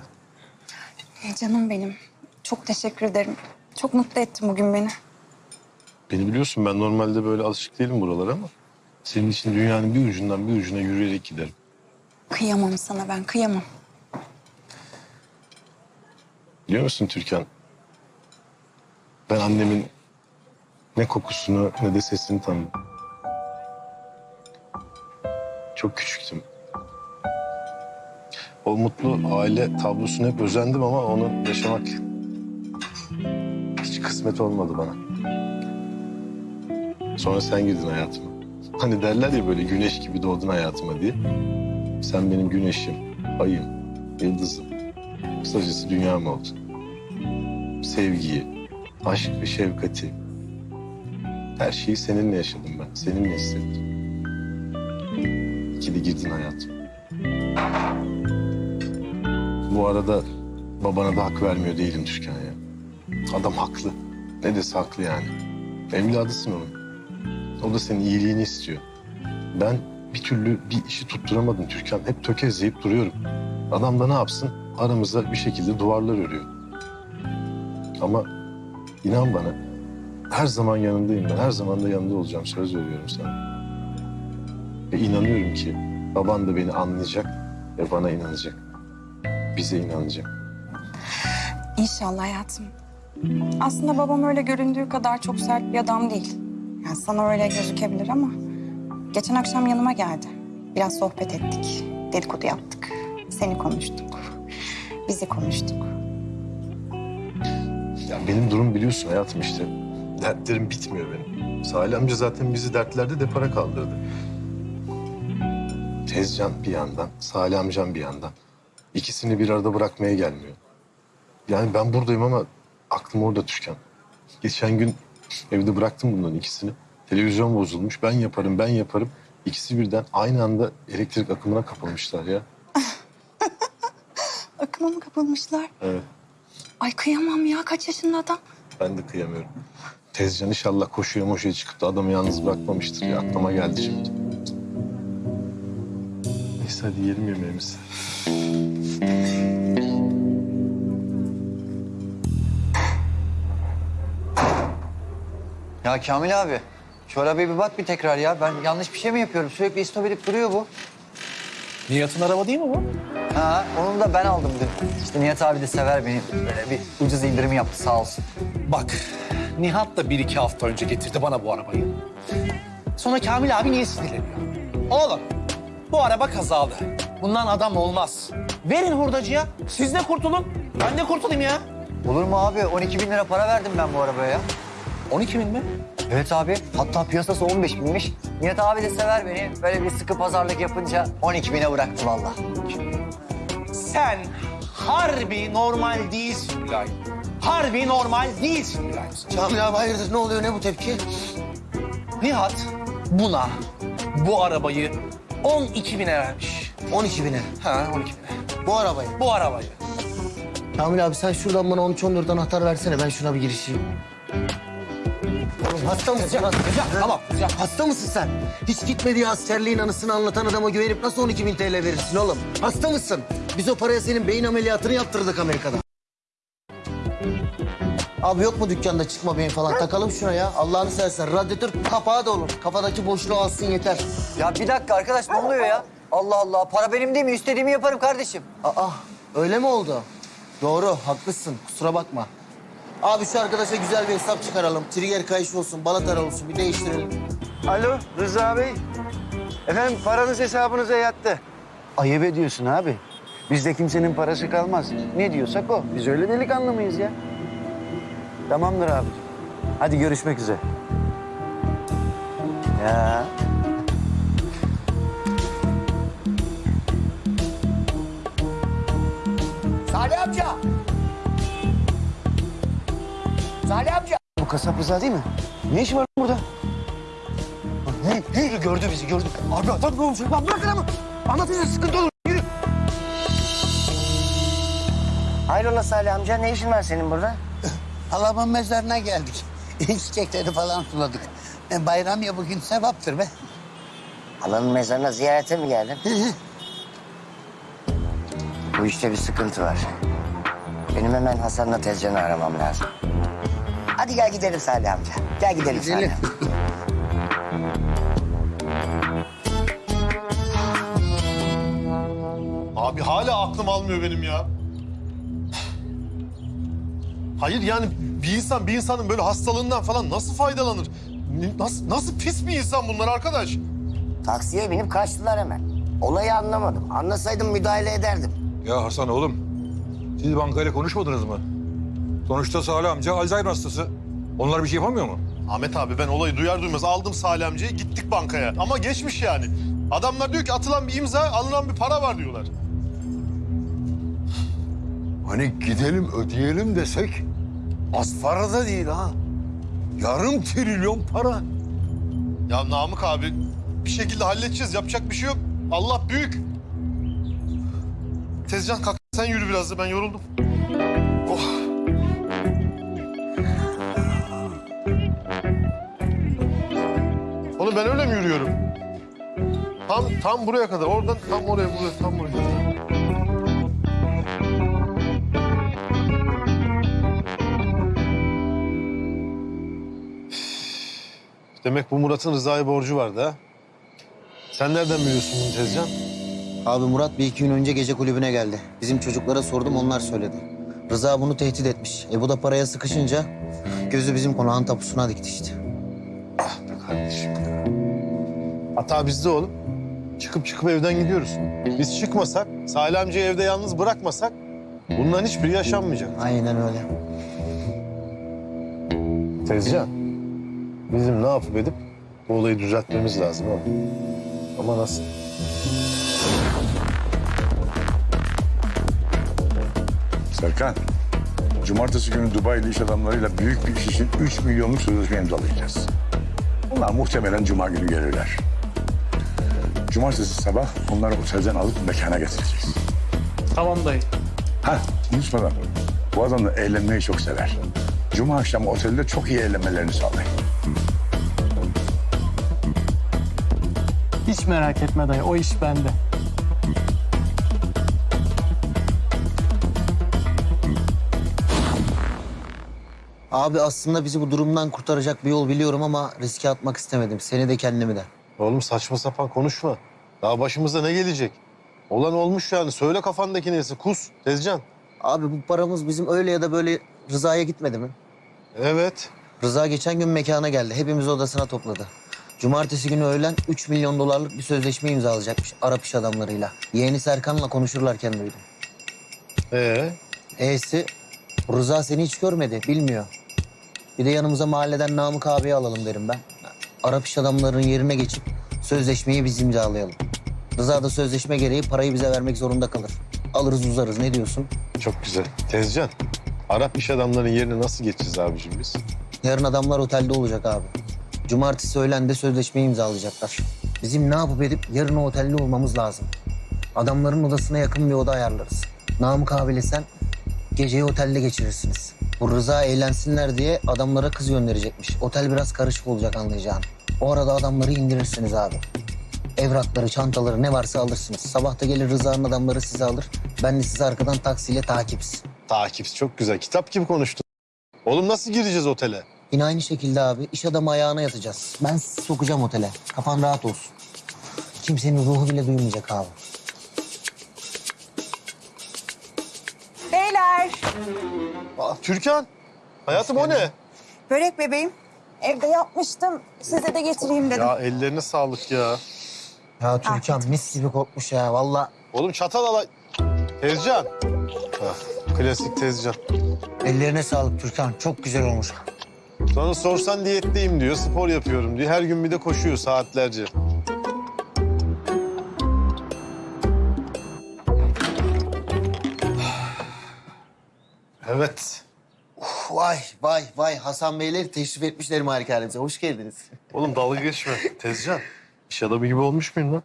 E, canım benim. Çok teşekkür ederim. Çok mutlu ettin bugün beni. Beni biliyorsun ben normalde böyle alışık değilim buralara ama... ...senin için dünyanın bir ucundan bir ucuna yürüyerek giderim. Kıyamam sana ben, kıyamam. Biliyor musun Türkan? Ben annemin ne kokusunu ne de sesini tanıdım. Çok küçüktüm. O mutlu aile tablosuna hep özendim ama onu yaşamak hiç kısmet olmadı bana. Sonra sen girdin hayatıma. Hani derler ya böyle güneş gibi doğdun hayatıma diye. Sen benim güneşim, ayım, yıldızım. Kısacası dünyam oldun sevgiyi, aşk ve şefkati. Her şeyi seninle yaşadım ben, seninle hissettim. İki de girdin hayatıma. Bu arada babana da hak vermiyor değilim Türkan ya. Adam haklı. Ne dese haklı yani. Evladısın onun. O da senin iyiliğini istiyor. Ben bir türlü bir işi tutturamadım Türkan. Hep tökezleyip duruyorum. Adam da ne yapsın? Aramızda bir şekilde duvarlar örüyor. Ama inan bana her zaman yanındayım ben. Her zaman da yanında olacağım. Söz veriyorum sana. Ve inanıyorum ki baban da beni anlayacak ve bana inanacak. Bize inanacak. İnşallah hayatım. Aslında babam öyle göründüğü kadar çok sert bir adam değil. Yani sana öyle gözükebilir ama... Geçen akşam yanıma geldi. Biraz sohbet ettik. Dedikodu yaptık. Seni konuştuk. Bizi konuştuk. Ya benim durum biliyorsun hayatım işte. Dertlerim bitmiyor benim. Salih amca zaten bizi dertlerde depara kaldırdı. Tezcan bir yandan, Salih amcam bir yandan. İkisini bir arada bırakmaya gelmiyor. Yani ben buradayım ama aklım orada Türkan. Geçen gün evde bıraktım bunların ikisini. Televizyon bozulmuş. Ben yaparım, ben yaparım. İkisi birden aynı anda elektrik akımına kapılmışlar ya. Akıma mı kapılmışlar? Evet. Ay kıyamam ya. Kaç yaşında adam? Ben de kıyamıyorum. Tezcan inşallah koşuya moşuya çıkıp da adamı yalnız bırakmamıştır ya. Aklıma geldi şimdi. Neyse hadi yiyelim yemeğimizi. Ya Kamil abi, şu arabaya bir bak bir tekrar ya. Ben yanlış bir şey mi yapıyorum? Sürekli istop edip duruyor bu. Nihat'ın araba değil mi bu? Ha, onu da ben aldım dün. İşte Nihat abi de sever beni. Böyle bir ucuz indirim yaptı sağ olsun. Bak, Nihat da bir iki hafta önce getirdi bana bu arabayı. Sonra Kamil abi niye sinirleniyor? Oğlum, bu araba kazalı. Bundan adam olmaz. Verin hurdacıya, siz de kurtulun. Ben de kurtulayım ya. Olur mu abi? 12 bin lira para verdim ben bu arabaya ya. 12 bin mi? Evet abi. Hatta piyasası 15 binmiş. Nihat abi de sever beni. Böyle bir sıkı pazarlık yapınca 12 bine bıraktı vallahi. Sen harbi normal değilsin Mülayim. Harbi normal değilsin Mülayim. Kamil abi hayırdır ne oluyor ne bu tepki? Nihat buna bu arabayı 12 bine vermiş. 12 bine. Ha 12 bine. Bu arabayı. Bu arabayı. Kamil abi sen şuradan bana 13-14 anahtar versene ben şuna bir girişeyim. Oğlum hasta mısın? Hasta, tamam. Hasta mısın sen? Hiç gitmediği askerliğin anısını anlatan adama güvenip nasıl 12 bin TL verirsin oğlum? Hasta mısın? Biz o paraya senin beyin ameliyatını yaptırdık Amerika'da. Abi yok mu dükkanda çıkma beyin falan? Takalım şuna ya. Allah'ını seversen. Radyatör kapağı da olur. Kafadaki boşluğu alsın yeter. Ya bir dakika arkadaş ne oluyor ya? Allah Allah. Para benim değil mi? İstediğimi yaparım kardeşim. Aa öyle mi oldu? Doğru haklısın kusura bakma. Abi şu arkadaşa güzel bir hesap çıkaralım. Trigger kayışı olsun, balatalar olsun bir değiştirelim. Alo Rıza Bey. Efendim paranız hesabınıza yattı. Ayıp ediyorsun abi. Bizde kimsenin parası kalmaz. Ne diyorsak o. Biz öyle delikanlı mıyız ya? Tamamdır abi. Hadi görüşmek üzere. Ya. Salih amca. Salih amca. Bu kasap Rıza değil mi? Ne işi var burada? Ne? Ne? Gördü bizi gördü. Abi adam ne olacak lan bırakın ama. Anlatacağız sıkıntı olur. Yürü. Hayrola Salih amca ne işin var senin burada? Halamın mezarına geldik. Çiçekleri falan suladık. E, bayram ya bugün sevaptır be. Halanın mezarına ziyarete mi geldin? Bu işte bir sıkıntı var. Benim hemen Hasan'la Tezcan'ı aramam lazım. Hadi gel gidelim Salih amca. Gel gidelim, Salih Gidelim. amca. Abi hala aklım almıyor benim ya. Hayır yani bir insan bir insanın böyle hastalığından falan nasıl faydalanır? Nasıl, nasıl pis bir insan bunlar arkadaş? Taksiye binip kaçtılar hemen. Olayı anlamadım. Anlasaydım müdahale ederdim. Ya Hasan oğlum, siz bankayla konuşmadınız mı? Sonuçta Salih amca Alzheimer hastası. Onlar bir şey yapamıyor mu? Ahmet abi ben olayı duyar duymaz aldım Salih amcayı gittik bankaya. Ama geçmiş yani. Adamlar diyor ki atılan bir imza alınan bir para var diyorlar. Hani gidelim ödeyelim desek az para da değil ha. Yarım trilyon para. Ya Namık abi bir şekilde halledeceğiz yapacak bir şey yok. Allah büyük. Tezcan kalk sen yürü biraz da ben yoruldum. Oh. Oğlum ben öyle mi yürüyorum? Tam tam buraya kadar. Oradan tam oraya buraya tam buraya. Demek bu Murat'ın Rıza'ya borcu vardı ha? Sen nereden biliyorsun bunu Tezcan? Abi Murat bir iki gün önce gece kulübüne geldi. Bizim çocuklara sordum onlar söyledi. Rıza bunu tehdit etmiş. E bu da paraya sıkışınca gözü bizim konağın tapusuna dikti işte. Ah be kardeşim ya. Hata bizde oğlum. Çıkıp çıkıp evden gidiyoruz. Biz çıkmasak, Salih amcayı evde yalnız bırakmasak bunların hiçbiri yaşanmayacak. Aynen öyle. Tezcan, bizim ne yapıp edip bu olayı düzeltmemiz lazım oğlum. Ama nasıl? Serkan, cumartesi günü Dubai'li iş adamlarıyla büyük bir iş için 3 milyonluk sözleşme imzalayacağız. Bunlar muhtemelen cuma günü gelirler. Cumartesi sabah onları otelden alıp mekana getireceğiz. Tamam dayı. Ha, unutmadan. Bu adam da eğlenmeyi çok sever. Cuma akşamı otelde çok iyi eğlenmelerini sağlayın. Hiç merak etme dayı. O iş bende. Abi aslında bizi bu durumdan kurtaracak bir yol biliyorum ama riske atmak istemedim. Seni de kendimi de. Oğlum saçma sapan konuşma. Daha başımıza ne gelecek? Olan olmuş yani. Söyle kafandaki neyse. Kus Tezcan. Abi bu paramız bizim öyle ya da böyle Rıza'ya gitmedi mi? Evet. Rıza geçen gün mekana geldi. Hepimizi odasına topladı. Cumartesi günü öğlen 3 milyon dolarlık bir sözleşme imzalayacakmış Arap iş adamlarıyla. Yeğeni Serkan'la konuşurlarken duydum. Ee? E'si Rıza seni hiç görmedi, bilmiyor. Bir de yanımıza mahalleden Namık abiyi alalım derim ben. Arap iş adamlarının yerine geçip sözleşmeyi biz imzalayalım. Rıza da sözleşme gereği parayı bize vermek zorunda kalır. Alırız uzarız ne diyorsun? Çok güzel. Tezcan. Arap iş adamlarının yerine nasıl geçeceğiz abicim biz? Yarın adamlar otelde olacak abi. Cumartesi öğlen de sözleşmeyi imzalayacaklar. Bizim ne yapıp edip yarın o otelde olmamız lazım. Adamların odasına yakın bir oda ayarlarız. Namık abiyle sen geceyi otelde geçirirsiniz. Bu Rıza eğlensinler diye adamlara kız gönderecekmiş. Otel biraz karışık olacak anlayacağın. O arada adamları indirirsiniz abi. Evrakları, çantaları ne varsa alırsınız. Sabah da gelir Rıza'nın adamları sizi alır. Ben de sizi arkadan taksiyle takips. Takips çok güzel. Kitap gibi konuştun. Oğlum nasıl gireceğiz otele? Yine aynı şekilde abi iş adamı ayağına yatacağız. Ben sizi sokacağım otele. Kafan rahat olsun. Kimsenin ruhu bile duymayacak abi. Beyler, Aa, Türkan. Hayatım o ne? börek bebeğim. Evde yapmıştım. Size de getireyim dedim. Ya ellerine sağlık ya. Ya Türkan mis gibi kokmuş ya valla. Oğlum çatal alay. Tezcan. Klasik Tezcan. Ellerine sağlık Türkan. Çok güzel olmuş. Sonra sorsan diyetteyim diyor, spor yapıyorum diyor. Her gün bir de koşuyor saatlerce. Evet. Vay vay vay Hasan Beyler teşrif etmişler malikanemize. Hoş geldiniz. Oğlum dalga geçme. Tezcan. İş adamı gibi olmuş muyum lan?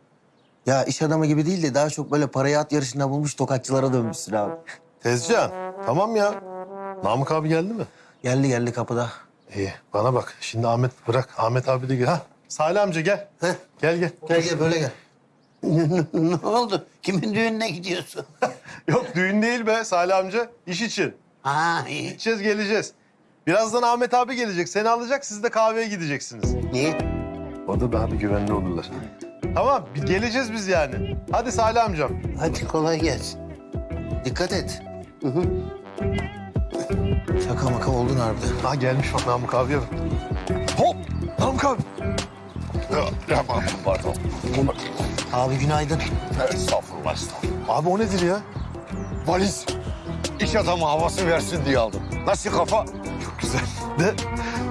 Ya iş adamı gibi değil de daha çok böyle parayı at yarışında bulmuş tokatçılara dönmüşsün abi. Tezcan. Tamam ya. Namık abi geldi mi? Geldi geldi kapıda. İyi. Bana bak. Şimdi Ahmet bırak. Ahmet abi de gel. Ha. Salih amca gel. Heh. Gel gel. Gel gel böyle gel. ne oldu? Kimin düğününe gidiyorsun? Yok düğün değil be Salih amca. İş için. Ha iyi. Gideceğiz geleceğiz. Birazdan Ahmet abi gelecek. Seni alacak. Siz de kahveye gideceksiniz. Niye? O da daha bir güvenli olurlar. Tamam. Bir geleceğiz biz yani. Hadi Salih amcam. Hadi kolay gelsin. Dikkat et. Şaka maka oldun harbiden. Ha gelmiş bak Namık abiye bak. Hop! Namık abi. Ya, ya pardon. Abi günaydın. Estağfurullah, estağfurullah. Abi o nedir ya? Valiz. İş adamı havası versin diye aldım. Nasıl kafa? Çok güzel. De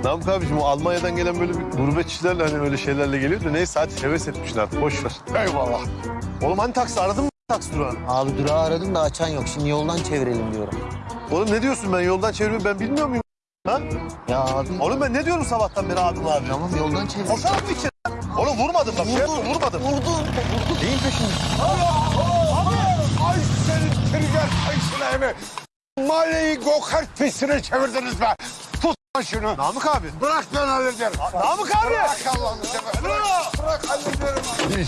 Namık abiciğim o Almanya'dan gelen böyle bir gurbetçilerle hani öyle şeylerle geliyor da neyse hadi heves etmişsin artık boş ver. Eyvallah. Oğlum hani taksi aradın mı taksi durağı? Abi durağı aradım da açan yok. Şimdi yoldan çevirelim diyorum. Oğlum ne diyorsun ben yoldan çevirmeyi ben bilmiyor muyum? Ha? Ya abi. Oğlum ben ne diyorum sabahtan beri abim abi? Tamam yoldan çevir. Koşar mı içeri? Oğlum vurmadım bak. Şey yapma, vurmadım. Vurdu. Neyin peşinde? Ay trigger kayısına emi. Mahalleyi go-kart pistine çevirdiniz be. Tut lan şunu. Namık abi. Bırak ben hallederim. Namık abi. Bırak Allah'ını seversen. Bırak, bırak hallederim.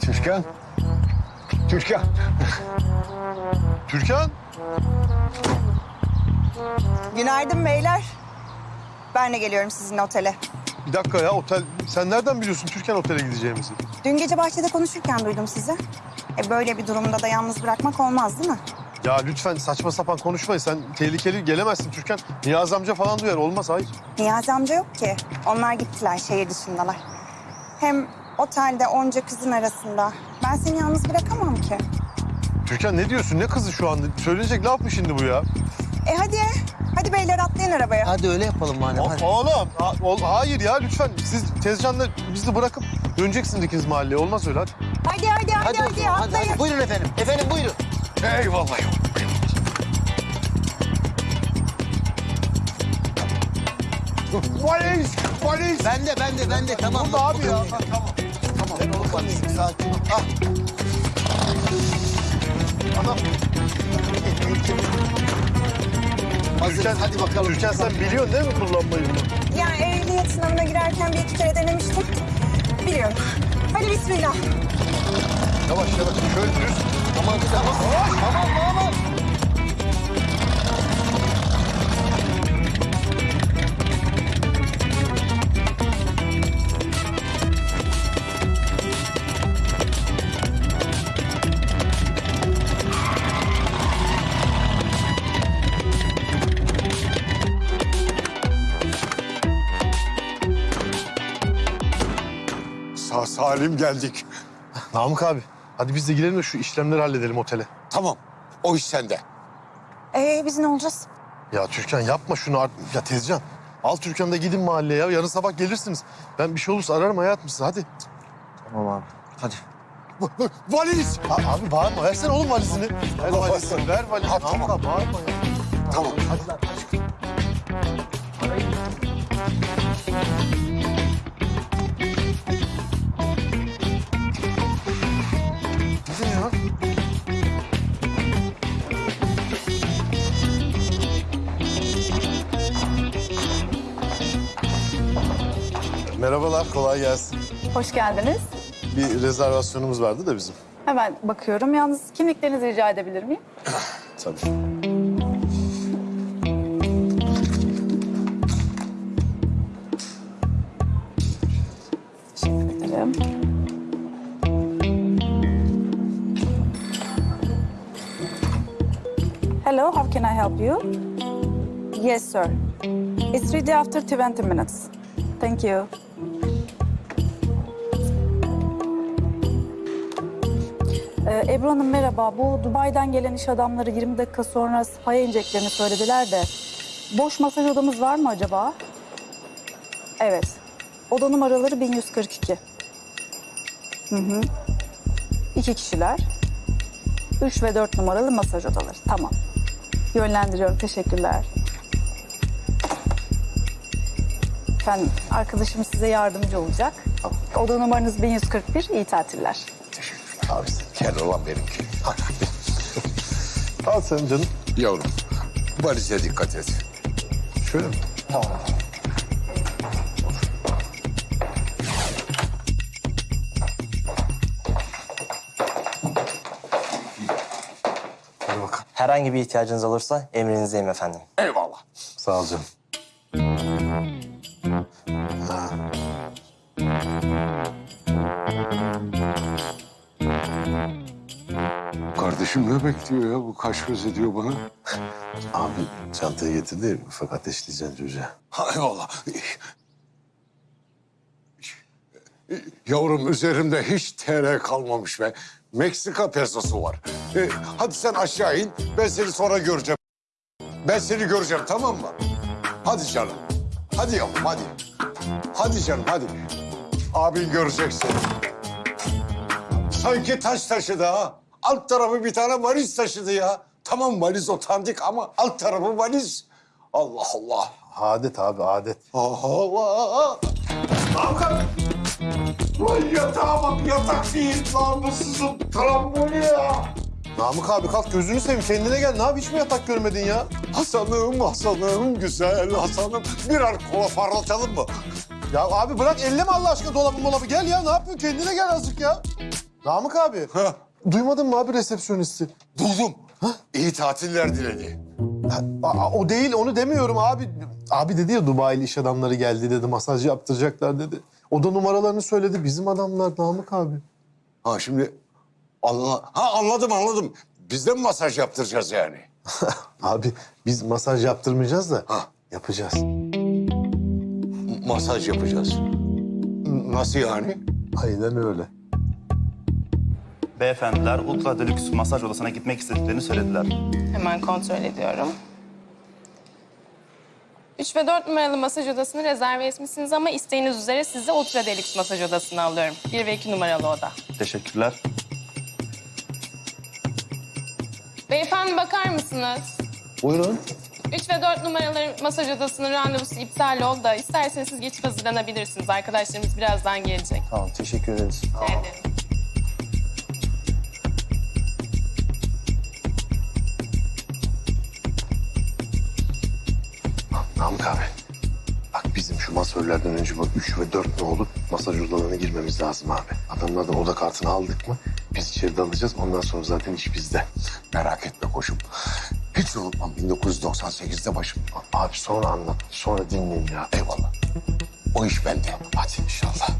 Türkan. Türkan. Türkan. Günaydın beyler. Ben de geliyorum sizinle otele. Bir dakika ya otel. Sen nereden biliyorsun Türkan otele gideceğimizi? Dün gece bahçede konuşurken duydum sizi. E böyle bir durumda da yalnız bırakmak olmaz değil mi? Ya lütfen saçma sapan konuşmayın. Sen tehlikeli gelemezsin Türkan. Niyaz amca falan duyar. Olmaz hayır. Niyazi amca yok ki. Onlar gittiler, şehir dışındalar. Hem otelde onca kızın arasında. Ben seni yalnız bırakamam ki. Türkan ne diyorsun? Ne kızı şu anda? Söyleyecek laf mı şimdi bu ya? E hadi, hadi beyler atlayın arabaya. Hadi öyle yapalım madem. O- Hadi. oğlum, ha- ol- hayır ya lütfen. Siz Tezcan'la bizi bırakıp döneceksiniz ikiniz mahalleye. Olmaz öyle hadi. Hadi hadi hadi Hadi, hadi, hadi, atlayın. hadi. Buyurun efendim. Efendim buyurun. Eyvallah yavrum. Valiz, valiz. Bende bende bende tamam. Burada abi ya. Ha, tamam. Tamam. Tamam. Sakin. Sakin. Ah. Adam. Hazır. Türkan, Hadi bakalım. Türkan sen biliyorsun değil mi kullanmayı bunu? Yani ehliyet sınavına girerken bir iki kere denemiştim. Biliyorum. Hadi bismillah. Yavaş yavaş. Şöyle düz. Aman kız aman. Yavaş. Salim geldik. Namık abi. Hadi biz de girelim de şu işlemleri halledelim otele. Tamam. O iş sende. Ee biz ne olacağız? Ya Türkan yapma şunu artık. Ya Tezcan. Al Türkan'ı da gidin mahalleye ya. Yarın sabah gelirsiniz. Ben bir şey olursa ararım hayatım sizi. Hadi. Tamam abi. Hadi. Valiz. A- abi bağırma. Versene oğlum valizini. Ver valizini. Ver valizini. Ha, tamam. abi bağırma ya. Tamam. Hadi lan. Gidin Merhabalar, kolay gelsin. Hoş geldiniz. Bir rezervasyonumuz vardı da bizim. Hemen bakıyorum. Yalnız kimliklerinizi rica edebilir miyim? Tabii. Ederim. Hello, how can I help you? Yes, sir. It's ready after 20 minutes. Thank you. Ee, Ebru Hanım merhaba. Bu Dubai'den gelen iş adamları 20 dakika sonra spa'ya ineceklerini söylediler de. Boş masaj odamız var mı acaba? Evet. Oda numaraları 1142. Hı hı. İki kişiler. Üç ve dört numaralı masaj odaları. Tamam. Yönlendiriyorum. Teşekkürler. Efendim, arkadaşım size yardımcı olacak. Oda numaranız 1141. İyi tatiller. Abi gel olan benimki. Al sen canım. Yavrum valize dikkat et. Şöyle mi? Tamam. Hadi bakalım. Herhangi bir ihtiyacınız olursa emrinizdeyim efendim. Eyvallah. Sağ ol canım. Ne bekliyor ya? Bu kaş göz ediyor bana. Abi çantayı getirdi. Ufak ateşleyeceksin çocuğa. Ha, eyvallah. Yavrum üzerimde hiç TL kalmamış be. Meksika pesosu var. E, hadi sen aşağı in. Ben seni sonra göreceğim. Ben seni göreceğim tamam mı? Hadi canım. Hadi yavrum hadi. Hadi canım hadi. Abin görecek seni. Sanki taş taşıdı ha. Alt tarafı bir tane valiz taşıdı ya. Tamam valiz otantik ama alt tarafı valiz. Allah Allah. Adet abi adet. Allah! Hakan! Lan yatağa bak yatak değil namussuzum karamboli ya. Namık abi kalk gözünü seveyim kendine gel. Ne yap hiç mi yatak görmedin ya? Hasan'ım Hasan'ım güzel Hasan'ım. Birer kola parlatalım mı? Ya abi bırak elleme Allah aşkına dolabı molabı. Gel ya ne yapıyorsun kendine gel azıcık ya. Namık abi. Ha, Duymadın mı abi resepsiyonisti? buldum. İyi tatiller diledi. Ha, a- o değil onu demiyorum abi. Abi dedi ya Dubai'li iş adamları geldi dedi. Masaj yaptıracaklar dedi. Oda numaralarını söyledi. Bizim adamlar Namık abi. Ha şimdi anla ha anladım anladım. Biz de mi masaj yaptıracağız yani? Abi biz masaj yaptırmayacağız da Ha. yapacağız. Masaj yapacağız. Nasıl yani? Aynen öyle. Beyefendiler Ultra Deluxe masaj odasına gitmek istediklerini söylediler. Hemen kontrol ediyorum. 3 ve 4 numaralı masaj odasını rezerve etmişsiniz ama isteğiniz üzere sizi Ultra Deluxe masaj odasına alıyorum. 1 ve 2 numaralı oda. Teşekkürler. Beyefendi bakar mısınız? Buyurun. 3 ve 4 numaralı masaj odasının randevusu iptal oldu da isterseniz siz geçip hazırlanabilirsiniz. Arkadaşlarımız birazdan gelecek. Tamam teşekkür ederiz. Rica ederim. Abi. Bak bizim şu masörlerden önce bu üç ve dört ne olup masaj odalarına girmemiz lazım abi. Adamlardan oda kartını aldık mı biz içeride alacağız. Ondan sonra zaten iş bizde. Merak etme koşum. Hiç unutmam 1998'de başım. Abi sonra anlat. Sonra dinleyin ya. Eyvallah. O iş bende. Hadi inşallah.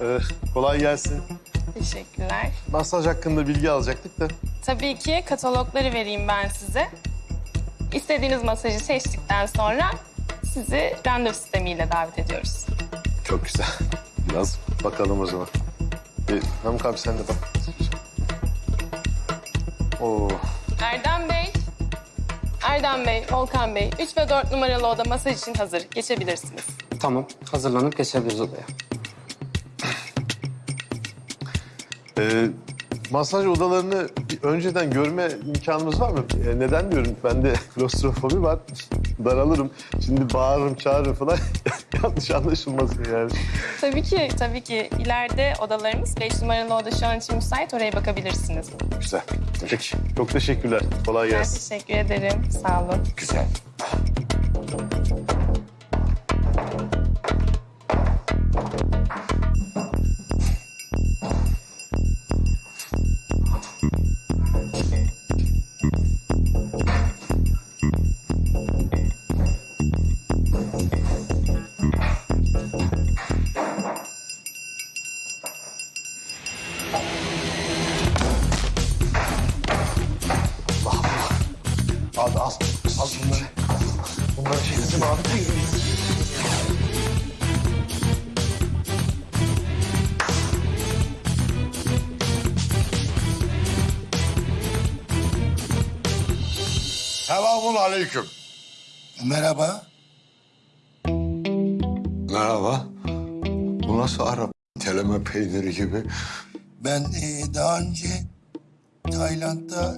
Ee, kolay gelsin. Teşekkürler. Masaj hakkında bilgi alacaktık da. Tabii ki katalogları vereyim ben size. İstediğiniz masajı seçtikten sonra sizi randevu sistemiyle davet ediyoruz. Çok güzel. Biraz bakalım o zaman. Ee, Namık abi sen de bak. Oo. Erdem Bey, Erdem Bey, Volkan Bey, 3 ve 4 numaralı oda masaj için hazır. Geçebilirsiniz. Tamam, hazırlanıp geçebiliriz odaya. Ee, masaj odalarını önceden görme imkanımız var mı? Ee, neden diyorum? Bende klostrofobi var. Daralırım. Şimdi bağırırım, çağırırım falan. Yanlış anlaşılmasın yani. Tabii ki, tabii ki. İleride odalarımız 5 numaralı oda şu an için müsait. Oraya bakabilirsiniz. Güzel. Peki. Çok teşekkürler. Kolay Ben gelsin. teşekkür ederim. Sağ olun. Güzel. Aleyküm. Merhaba. Merhaba. Bu nasıl Arap teleme peyniri gibi? Ben e, daha önce Tayland'da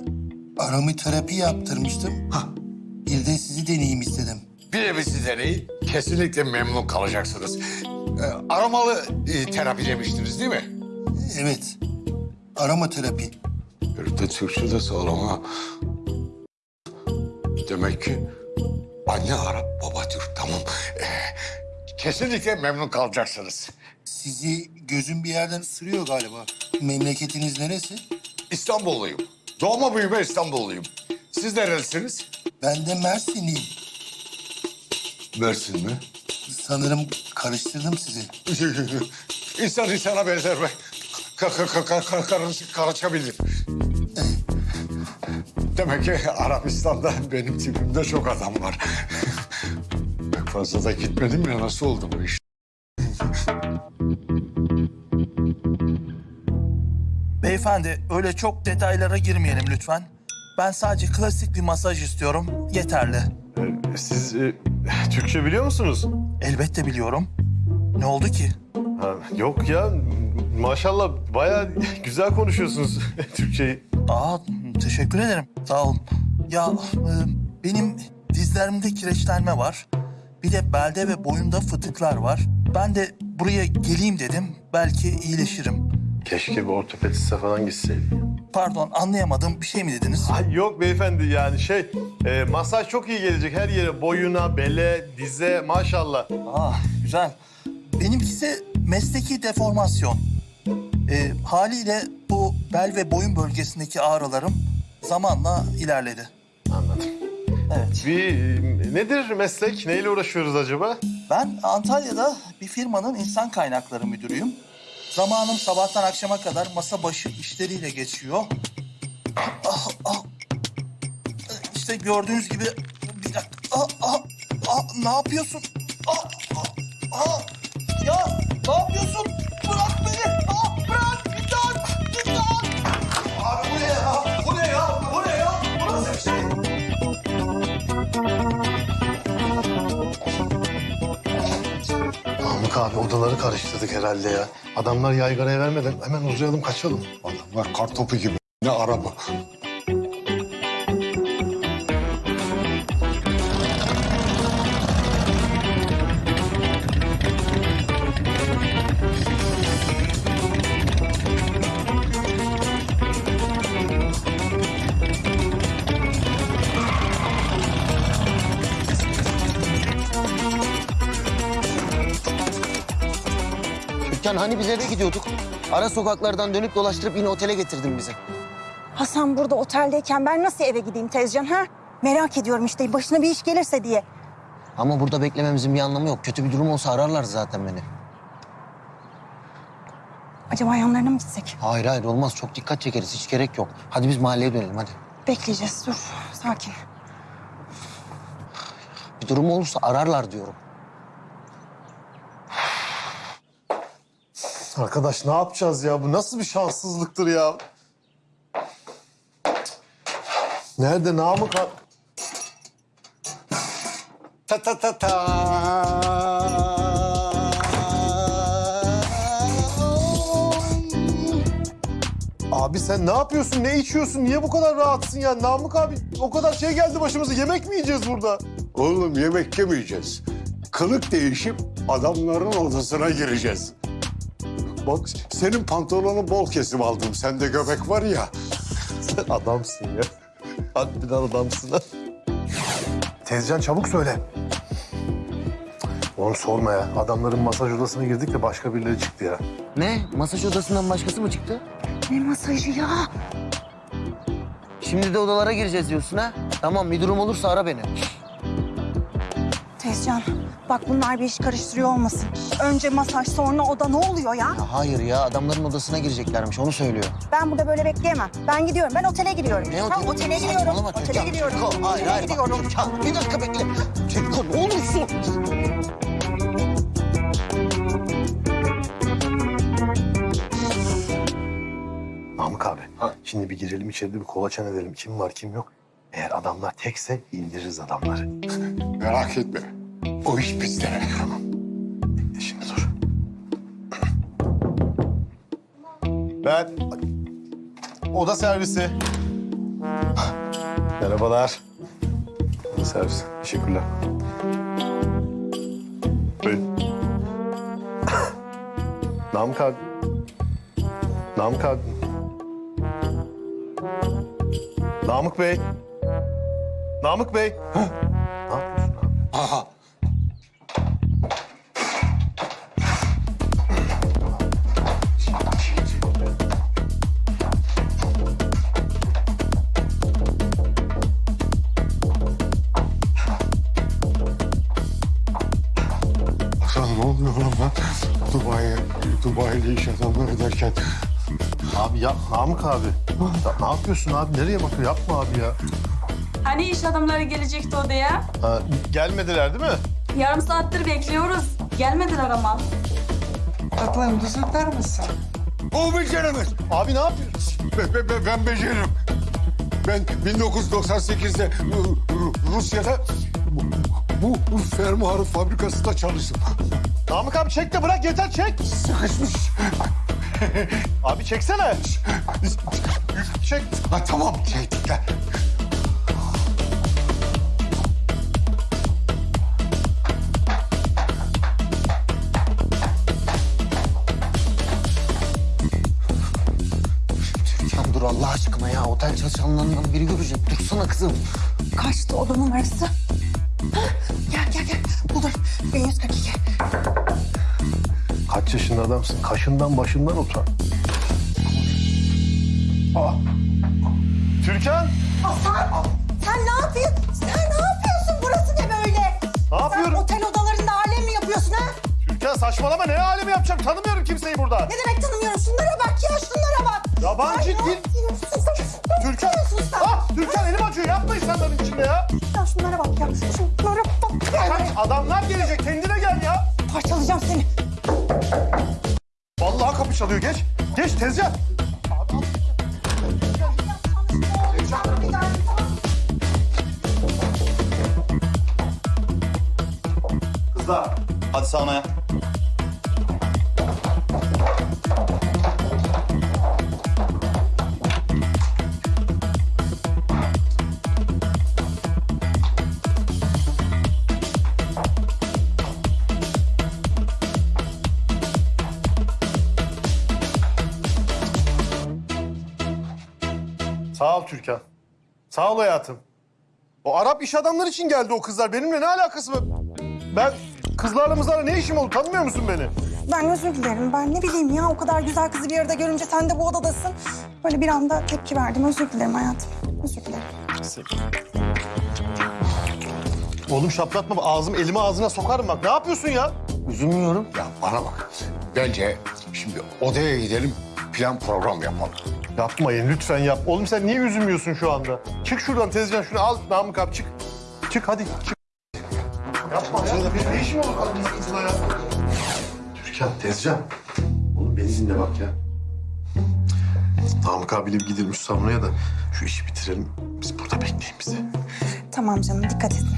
aromaterapi yaptırmıştım. Bir de sizi deneyeyim istedim. Bir de bizi deneyin. Kesinlikle memnun kalacaksınız. Ee, aromalı e, terapi demiştiniz değil mi? Evet. Aromaterapi. Bir de Türkçe de sağlam ha. Demek ki anne Arap, baba Türk. Tamam. Ee, kesinlikle memnun kalacaksınız. Sizi gözüm bir yerden ısırıyor galiba. Memleketiniz neresi? İstanbulluyum. Doğma büyüme İstanbulluyum. Siz nerelisiniz? Ben de Mersinliyim. Mersin mi? Sanırım karıştırdım sizi. İnsan insana benzer be. Ka ka ka ka ka karış- karışabilir. Demek ki Arabistan'da benim tipimde çok adam var. Pek fazla da gitmedim ya nasıl oldu bu iş? Beyefendi öyle çok detaylara girmeyelim lütfen. Ben sadece klasik bir masaj istiyorum. Yeterli. Siz e, Türkçe biliyor musunuz? Elbette biliyorum. Ne oldu ki? Ha, yok ya. Maşallah bayağı güzel konuşuyorsunuz Türkçeyi. Aa teşekkür ederim. Sağ olun. Ya e, benim dizlerimde kireçlenme var. Bir de belde ve boyunda fıtıklar var. Ben de buraya geleyim dedim. Belki iyileşirim. Keşke bir ortopediste falan gitseydin. Pardon anlayamadım. Bir şey mi dediniz? Ay yok beyefendi yani şey e, masaj çok iyi gelecek her yere boyuna, bele, dize maşallah. Aa güzel. Benimkisi mesleki deformasyon. E, haliyle bu bel ve boyun bölgesindeki ağrılarım zamanla ilerledi. Anladım. Evet. Bir nedir meslek? Neyle uğraşıyoruz acaba? Ben Antalya'da bir firmanın insan kaynakları müdürüyüm. Zamanım sabahtan akşama kadar masa başı işleriyle geçiyor. Ah, ah. İşte gördüğünüz gibi... Bir dakika. Ah, ah, ah, ne yapıyorsun? Ah, ah, ah. Ya ne yapıyorsun? Namık abi Odaları karıştırdık herhalde ya. Adamlar yaygaraya vermeden hemen uzayalım kaçalım. Adamlar kartopu gibi. Ne araba. Türkan hani biz eve gidiyorduk? Ara sokaklardan dönüp dolaştırıp yine otele getirdin bizi. Hasan burada oteldeyken ben nasıl eve gideyim Tezcan ha? Merak ediyorum işte başına bir iş gelirse diye. Ama burada beklememizin bir anlamı yok. Kötü bir durum olsa ararlar zaten beni. Acaba yanlarına mı gitsek? Hayır hayır olmaz. Çok dikkat çekeriz. Hiç gerek yok. Hadi biz mahalleye dönelim hadi. Bekleyeceğiz dur sakin. Bir durum olursa ararlar diyorum. Arkadaş ne yapacağız ya? Bu nasıl bir şanssızlıktır ya? Nerede Namık abi? Ta ta ta ta. Abi sen ne yapıyorsun? Ne içiyorsun? Niye bu kadar rahatsın ya? Namık abi o kadar şey geldi başımıza. Yemek mi yiyeceğiz burada? Oğlum yemek yemeyeceğiz. Kılık değişip adamların odasına gireceğiz. Bak senin pantolonu bol kesim aldım. Sende göbek var ya. Sen adamsın ya. Harbiden adamsın ha. Tezcan çabuk söyle. Onu sorma ya. Adamların masaj odasına girdik de başka birileri çıktı ya. Ne? Masaj odasından başkası mı çıktı? Ne masajı ya? Şimdi de odalara gireceğiz diyorsun ha? Tamam bir durum olursa ara beni. Tezcan bak bunlar bir iş karıştırıyor olmasın. Önce masaj sonra oda ne oluyor ya? Ya hayır ya adamların odasına gireceklermiş onu söylüyor. Ben burada böyle bekleyemem. Ben gidiyorum. Ben otele gidiyorum. Ne Ha, oteli? otele gidiyorum. Saçmalama Otele Türkan. gidiyorum. Türkan, hayır Otele hayır bak gidiyorum. Türkan bir dakika bekle. Türkan ne olursun. Namık abi. Şimdi bir girelim içeride bir kolaçan edelim. Kim var kim yok. Eğer adamlar tekse indiririz adamları. Merak etme. O iş bizde. Şimdi dur. Ben oda servisi. Merhabalar. Oda servisi. Teşekkürler. Buyurun. Namık abi. Namık abi. Namık Bey. Namık Bey. Ne yapıyorsun abi? Aha. Yap Namık abi. Ya ne yapıyorsun abi? Nereye bakıyor? Yapma abi ya. Hani iş adamları gelecekti odaya? Ha, gelmediler değil mi? Yarım saattir bekliyoruz. Gelmediler ama. Tatlım düzeltir misin? O beceremez. Abi ne yapıyorsun? Ben, ben, ben, ben beceririm. Ben 1998'de Ru- Ru- Rusya'da bu, bu, bu fermuarı fabrikasında çalıştım. Namık abi çek de bırak yeter çek. Sıkışmış. Abi çeksene. Çek. Ha, tamam dur Allah aşkına ya. Otel çalışanlarından biri görecek. Dursana kızım. Kaçtı oda numarası? Adamsın? Kaşından başından utan. Aa. Türkan. Hasan sen ne yapıyorsun? Sen ne yapıyorsun? Burası ne böyle? Ne yapıyorum? Sen otel odalarında alem mi yapıyorsun ha? Türkan saçmalama ne alemi yapacağım? Tanımıyorum kimseyi burada. Ne demek tanımıyorum? Şunlara bak ya şunlara bak. Yabancı dil. sen? Türkan. Sen? Ah Türkan elim acıyor. Yapma insanların içinde ya. Ya şunlara bak ya. Şunlara bak. Kaç adamlar gelecek. Kendine gel ya. Parçalayacağım seni. Vallahi kapı çalıyor. Geç. Geç tezcan. Kızlar. Hadi saunaya. Sağ ol hayatım. O Arap iş adamları için geldi o kızlar. Benimle ne alakası var? Ben kızlarla mızlarla ne işim oldu? Tanımıyor musun beni? Ben özür dilerim. Ben ne bileyim ya o kadar güzel kızı bir arada görünce sen de bu odadasın. Böyle bir anda tepki verdim. Özür dilerim hayatım. Özür dilerim. Oğlum şaplatma. Ağzım elimi ağzına sokarım bak. Ne yapıyorsun ya? Üzülmüyorum. Ya bana bak. Bence şimdi odaya gidelim, plan program yapalım. Yapmayın lütfen yap. Oğlum sen niye üzülmüyorsun şu anda? Çık şuradan tezcan şunu al Namık abi çık. Çık hadi çık. Yapma ya. Benim ne işim olur kadın kızla ya? Türkan tezcan. Oğlum beni dinle bak ya. Namık abiyle bir gidelim şu da şu işi bitirelim. Biz burada bekleyin bizi. Tamam canım dikkat edin.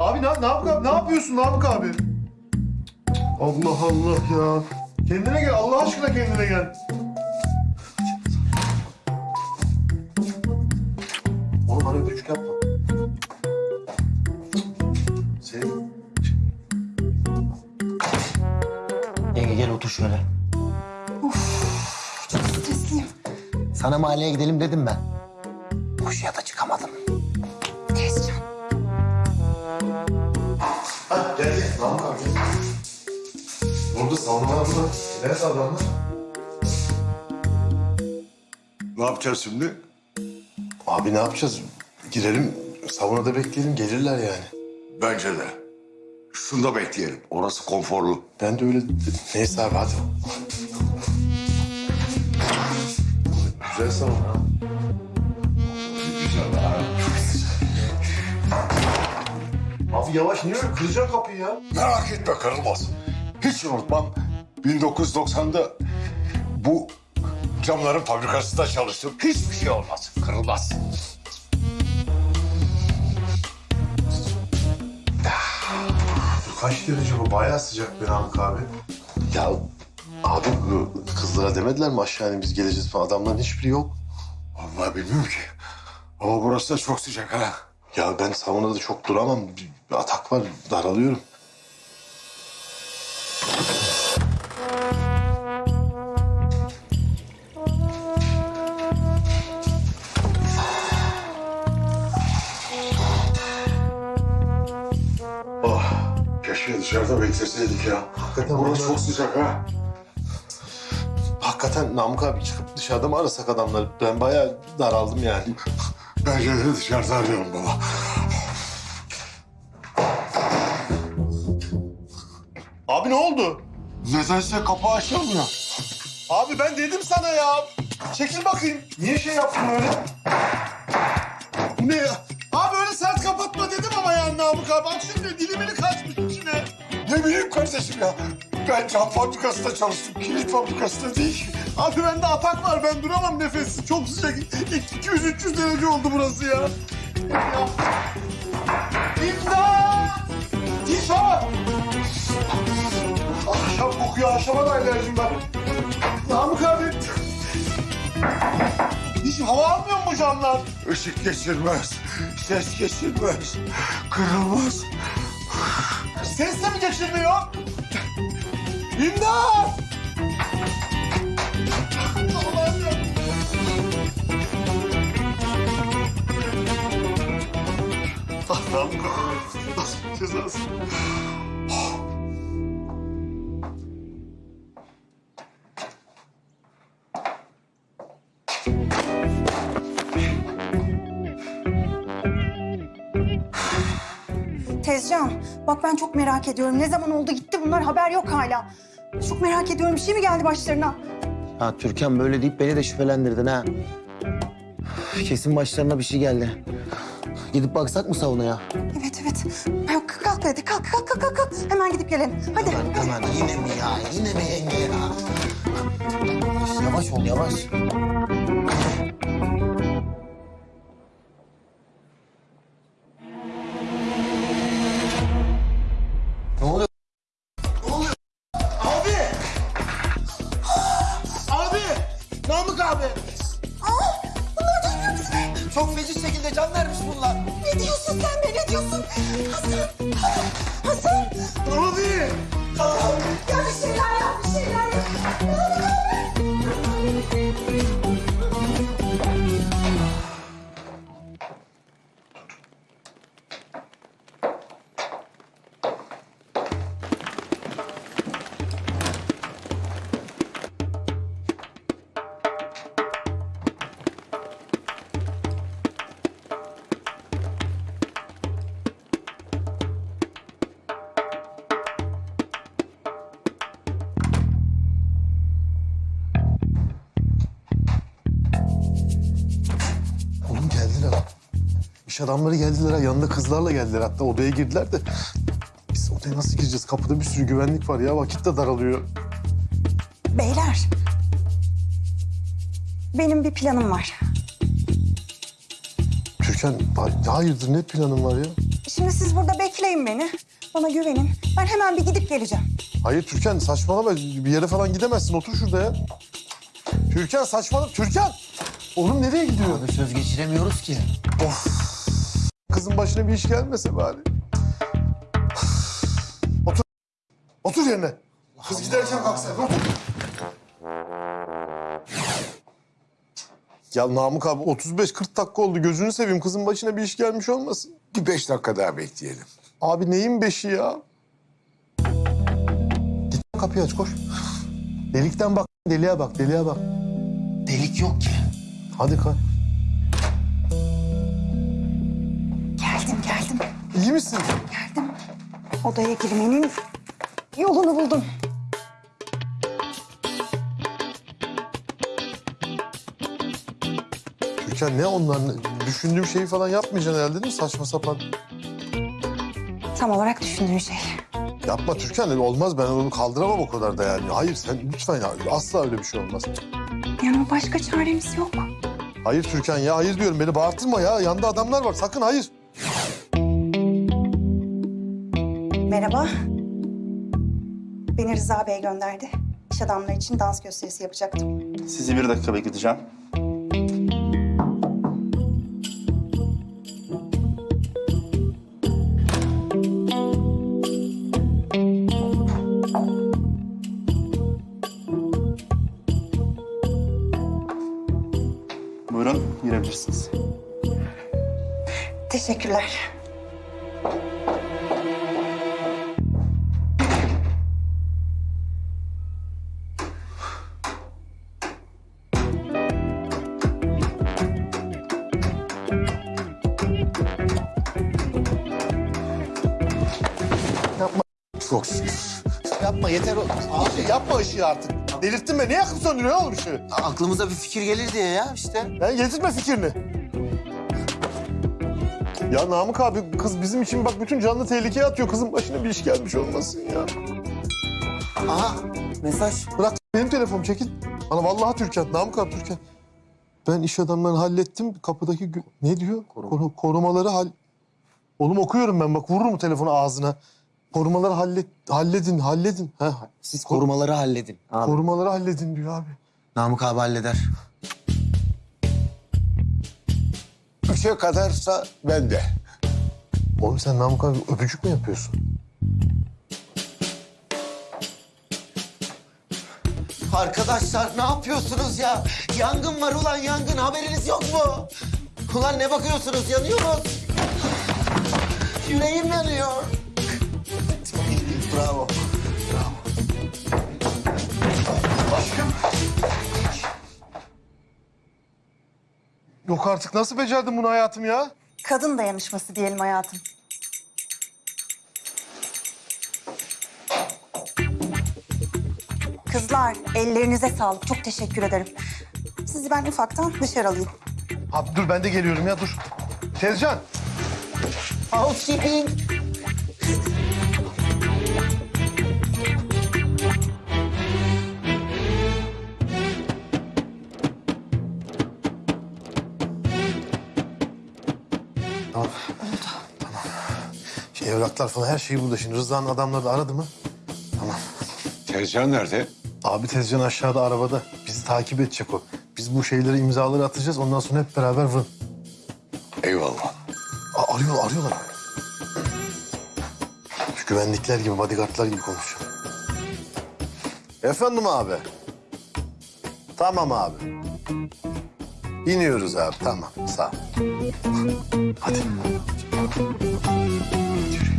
Abi ne, Namık abi ne yapıyorsun Namık abi? Allah Allah ya. Kendine gel Allah aşkına kendine gel. Oğlum bana öpücük yapma. Senin Yenge gel otur şöyle. Stresliyim. Sana mahalleye gidelim dedim ben. Koşuya da çıkamadım. Tezcan. Ha gel Namık abi. Burada salonlar burada. Neresi adamlar? Ne yapacağız şimdi? Abi ne yapacağız? Girelim salonda bekleyelim gelirler yani. Bence de. Şunda bekleyelim. Orası konforlu. Ben de öyle... Neyse abi hadi. Güzel salon ha. Güzel ha. Abi yavaş niye öyle kıracaksın kapıyı ya? Merak etme kırılmaz. Hiç unutmam. 1990'da bu camların fabrikasında çalıştım. Hiçbir şey olmaz. Kırılmaz. Kaç derece bu? Bayağı sıcak be Namık abi. Ya abi kızlara demediler mi aşağı inip biz geleceğiz falan. Adamların hiçbiri yok. Vallahi bilmiyorum ki. Ama burası da çok sıcak ha. Ya ben saunada çok duramam. Bir, bir atak var daralıyorum. Dışarıda bekleseydik ya. Hakikaten Burası çok sıcak ha. Hakikaten Namık abi çıkıp dışarıda mı arasak adamları? Ben bayağı daraldım yani. Bence de dışarıda arayalım baba. Abi ne oldu? Nedense kapı açılmıyor. Abi ben dedim sana ya. Çekil bakayım. Niye şey yaptın öyle? Bu ne ya? Abi öyle sert kapatma dedim ama yani Namık abi. Bak şimdi dilimini kaçmış. Ne bileyim kardeşim ya. Ben cam fabrikasında çalıştım. Kilit fabrikasında değil. Abi bende atak var. Ben duramam nefessiz. Çok sıcak. 200-300 derece oldu burası ya. ya. İmdat! Tişört! Ahşap kokuyor. Ahşaba da alerjim var. Namık abi. Hiç hava almıyor mu bu camlar? Işık geçirmez. Ses geçirmez. Kırılmaz. Ses de mi geçirmiyor? İmdat! Allah'ım. Allah'ım cezası? Tezcan bak ben çok merak ediyorum. Ne zaman oldu gitti bunlar haber yok hala. Çok merak ediyorum bir şey mi geldi başlarına? Ha Türkan böyle deyip beni de şüphelendirdin ha. Kesin başlarına bir şey geldi. Gidip baksak mı saunaya? Evet evet. Kalk kalk hadi kalk kalk kalk kalk. Hemen gidip gelelim. Hadi. Hemen yine mi ya? Yine mi yenge ya? Yavaş ol yavaş. Ne İş adamları geldiler ha. Yanında kızlarla geldiler. Hatta odaya girdiler de. Biz odaya nasıl gireceğiz? Kapıda bir sürü güvenlik var ya. Vakit de daralıyor. Beyler. Benim bir planım var. Türkan hayırdır ne planın var ya? Şimdi siz burada bekleyin beni. Bana güvenin. Ben hemen bir gidip geleceğim. Hayır Türkan saçmalama. Bir yere falan gidemezsin. Otur şurada ya. Türkan saçmalama. Türkan! Oğlum nereye gidiyor? Abi söz geçiremiyoruz ki. Of. Kızın başına bir iş gelmese bari. Otur. Otur yerine. Kız giderken kalksın. Otur. Ya Namık abi 35-40 dakika oldu. Gözünü seveyim. Kızın başına bir iş gelmiş olmasın. Bir beş dakika daha bekleyelim. Abi neyin beşi ya? Git kapıyı aç koş. Delikten bak. Deliğe bak. Deliğe bak. Delik yok ki. Hadi kalk. İyi misin? Geldim. Odaya girmenin yolunu buldum. Türkan ne onlar? ne- Düşündüğüm şeyi falan yapmayacaksın herhalde değil mi? Saçma sapan. Tam olarak düşündüğün şey. Yapma Türkan. Olmaz ben onu kaldıramam o kadar da yani. Hayır sen lütfen ya. Asla öyle bir şey olmaz. Yani başka çaremiz yok. Hayır Türkan ya. Hayır diyorum. Beni bağırtırma ya. Yanında adamlar var. Sakın hayır. Merhaba. Beni Rıza Bey gönderdi. İş adamları için dans gösterisi yapacaktım. Sizi bir dakika bekleteceğim. Işığı artık. Delirttin beni. Niye yakıp söndürüyor oğlum ışığı? Aklımıza bir fikir gelir diye ya işte. Ben getirme fikrini. Ya Namık abi kız bizim için bak bütün canlı tehlikeye atıyor. Kızın başına bir iş gelmiş olmasın ya. Aha mesaj. Bırak benim telefonum çekil. Bana vallahi Türkan. Namık abi Türkan. Ben iş adamlarını hallettim. Kapıdaki gü- ne diyor? Koru- korumaları hal... Oğlum okuyorum ben bak vururum telefonu ağzına. Korumaları hallet, halledin, halledin. Ha, Siz korumaları halledin. Abi. korumaları halledin diyor abi. Namık abi halleder. Üçe kadarsa ben de. Oğlum sen Namık abi öpücük mü yapıyorsun? Arkadaşlar ne yapıyorsunuz ya? Yangın var ulan yangın haberiniz yok mu? Ulan ne bakıyorsunuz yanıyoruz. Yüreğim yanıyor. Bravo. Yok artık nasıl becerdin bunu hayatım ya? Kadın dayanışması diyelim hayatım. Kızlar ellerinize sağlık. Çok teşekkür ederim. Sizi ben ufaktan dışarı alayım. Abi dur ben de geliyorum ya dur. Tezcan. Housekeeping. Evraklar falan her şey burada şimdi. Rıza'nın adamları da aradı mı? Tamam. Tezcan nerede? Abi Tezcan aşağıda arabada. Bizi takip edecek o. Biz bu şeyleri imzaları atacağız. Ondan sonra hep beraber vın. Eyvallah. Arıyor, arıyorlar. Şu güvenlikler gibi, bodyguardlar gibi konuşuyor. Efendim abi. Tamam abi. İniyoruz abi, tamam. Sağ ol. Hadi. Thank you.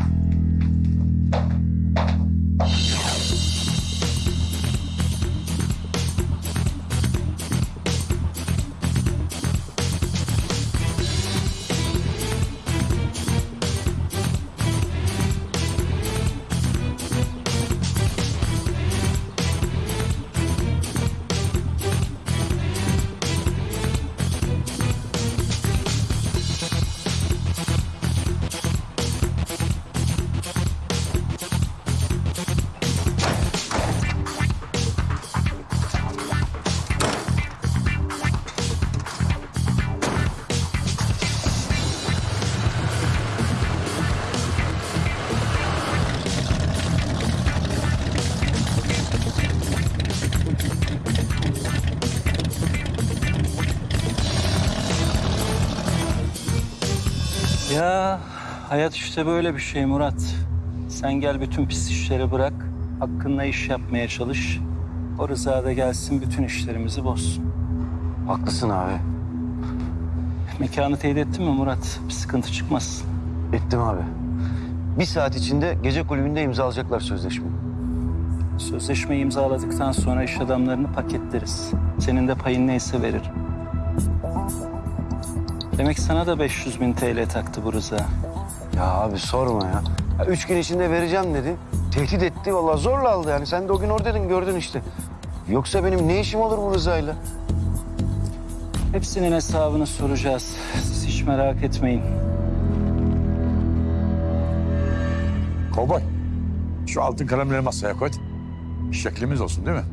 Hayat işte böyle bir şey Murat. Sen gel bütün pis işleri bırak. Hakkınla iş yapmaya çalış. O Rıza da gelsin bütün işlerimizi bozsun. Haklısın abi. Mekanı teyit ettin mi Murat? Bir sıkıntı çıkmasın. Ettim abi. Bir saat içinde gece kulübünde imzalayacaklar sözleşmeyi. Sözleşmeyi imzaladıktan sonra iş adamlarını paketleriz. Senin de payın neyse veririm. Demek sana da 500 bin TL taktı bu Rıza. Ya abi sorma ya. ya. Üç gün içinde vereceğim dedi. Tehdit etti vallahi zorla aldı yani. Sen de o gün oradaydın gördün işte. Yoksa benim ne işim olur bu Rıza'yla? Hepsinin hesabını soracağız. Siz hiç merak etmeyin. Kovboy. Şu altın kalemleri masaya koy. Şeklimiz olsun değil mi?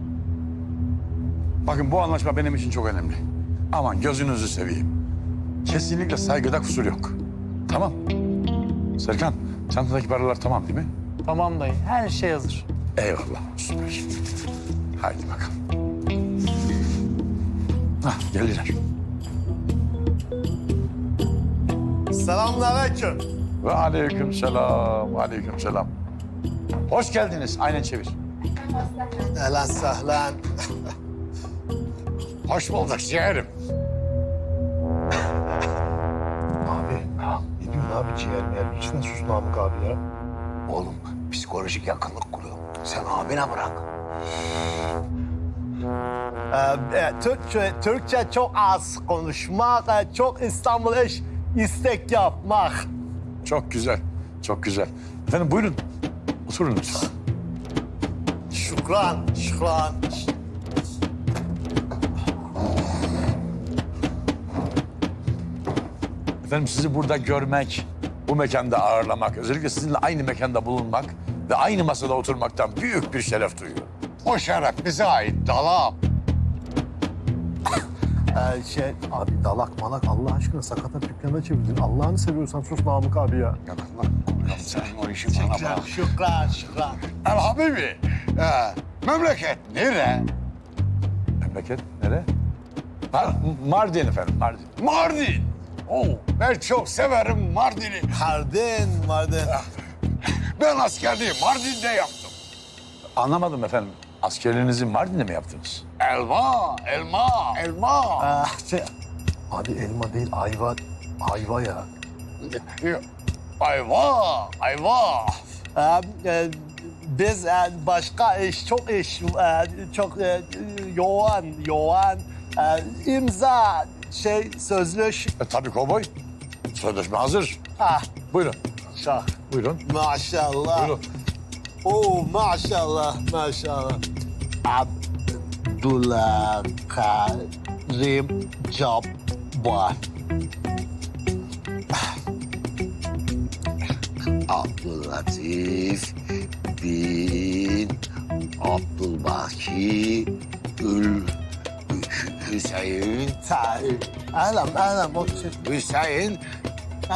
Bakın bu anlaşma benim için çok önemli. Aman gözünüzü seveyim. Kesinlikle saygıda kusur yok. Tamam. Serkan, çantadaki paralar tamam değil mi? Tamam dayı. Her şey hazır. Eyvallah. Süper. Haydi bakalım. Hah, geldiler. Selamünaleyküm. Ve aleyküm selam, aleyküm selam. Hoş geldiniz. Aynen çevir. Ehlen sehlen. Hoş bulduk ciğerim. Abi ne diyorsun abi ciğer Lütfen sus Namık abi ya. Oğlum psikolojik yakınlık kuruyor. Sen abine bırak. Ee, Türkçe, Türkçe çok az konuşmak, çok İstanbul iş istek yapmak. Çok güzel, çok güzel. Efendim buyurun. Oturun lütfen. Şükran, şükran. Efendim sizi burada görmek, bu mekanda ağırlamak, özellikle sizinle aynı mekanda bulunmak ve aynı masada oturmaktan büyük bir şeref duyuyorum. O şeref bize ait dalam. Ee, şey, abi dalak malak Allah aşkına sakata dükkana çevirdin. Allah'ını seviyorsan sus Namık abi ya. Sen o işi bana bırak. Şükran, şükran. El Habibi. Ee, memleket nere? Memleket nere? Ha, Mardin efendim, Mardin. Mardin. Oo, ben çok severim Mardin'i. Mardin, Mardin. Ben askerliği Mardin'de yaptım. Anlamadım efendim. Askerliğinizi Mardin'de mi yaptınız? Elma, elma, elma. Ah, şey, abi elma değil, ayva. Ayva ya. Ayva, ayva. Ee, e, biz e, başka iş, çok iş, e, çok e, yoğun, yoğun. E, imza, şey, sözlüş. E, tabii kovboy. Sözleşme hazır. Ah, Buyurun. şah. Buyurun. Maşallah. Buyurun. Oo, maşallah, maşallah. Abdülkarim Cabbar. Abdülatif bin Abdülbaki Ül Hüseyin Tahir. Elam, elam, o şey. Hüseyin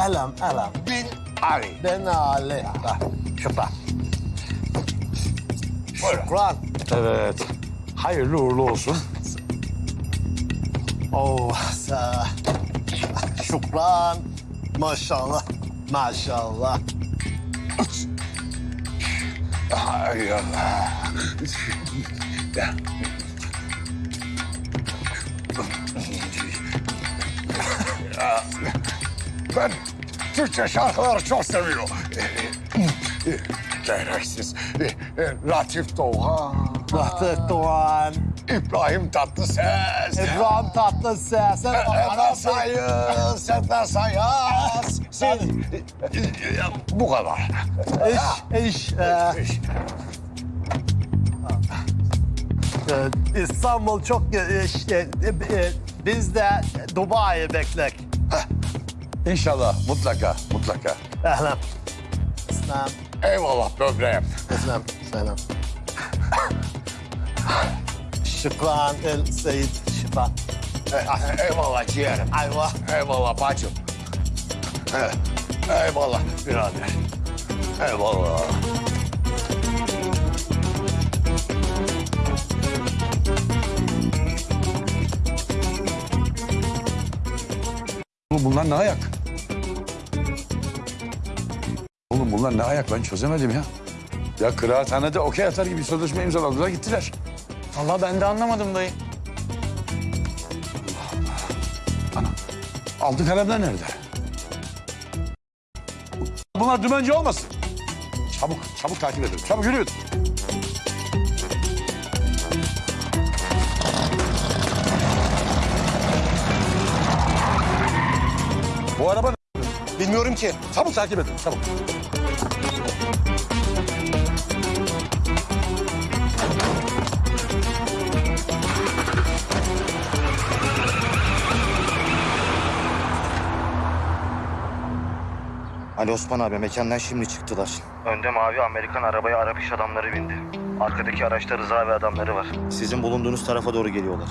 Elam, elam. bin Ali. Ben Ali. Bak, Şükran. Şükran. Evet. Hayırlı uğurlu olsun. Oh, sa- şükran. Maşallah, maşallah. Ay Allah. Ben Türkçe şarkıları çok seviyorum. Gereksiz. Latif Doğan. Latif Doğan. İbrahim Tatlıses. İbrahim Tatlıses. Eda Sayız, Seda Sayas. Sen... Bu kadar. İş, iş. e, e, İstanbul çok e, e, e, Biz de Dubai'yi beklek. İnşallah, mutlaka, mutlaka. Ehlen. Selam. Eyvallah böbreğim. Selam. Selam. Şükran el Seyit. Şükran. Eyvallah ciğerim. Ayva. Eyvallah bacım. Eyvallah birader. Eyvallah. Bu- Bunlar ne ayak? Bunlar ne ayak ben çözemedim ya. Ya kıraathanede okey atar gibi sözleşme imzaladılar gittiler. Vallahi ben de anlamadım dayı. Altın kalemler nerede? Bunlar dümenci olmasın. Çabuk, çabuk takip edin. Çabuk yürüyün. Bu araba? Bilmiyorum ki. Çabuk takip edin, çabuk. Ali Osman abi mekandan şimdi çıktılar. Önde mavi Amerikan arabaya Arap iş adamları bindi. Arkadaki araçta Rıza ve adamları var. Sizin bulunduğunuz tarafa doğru geliyorlar.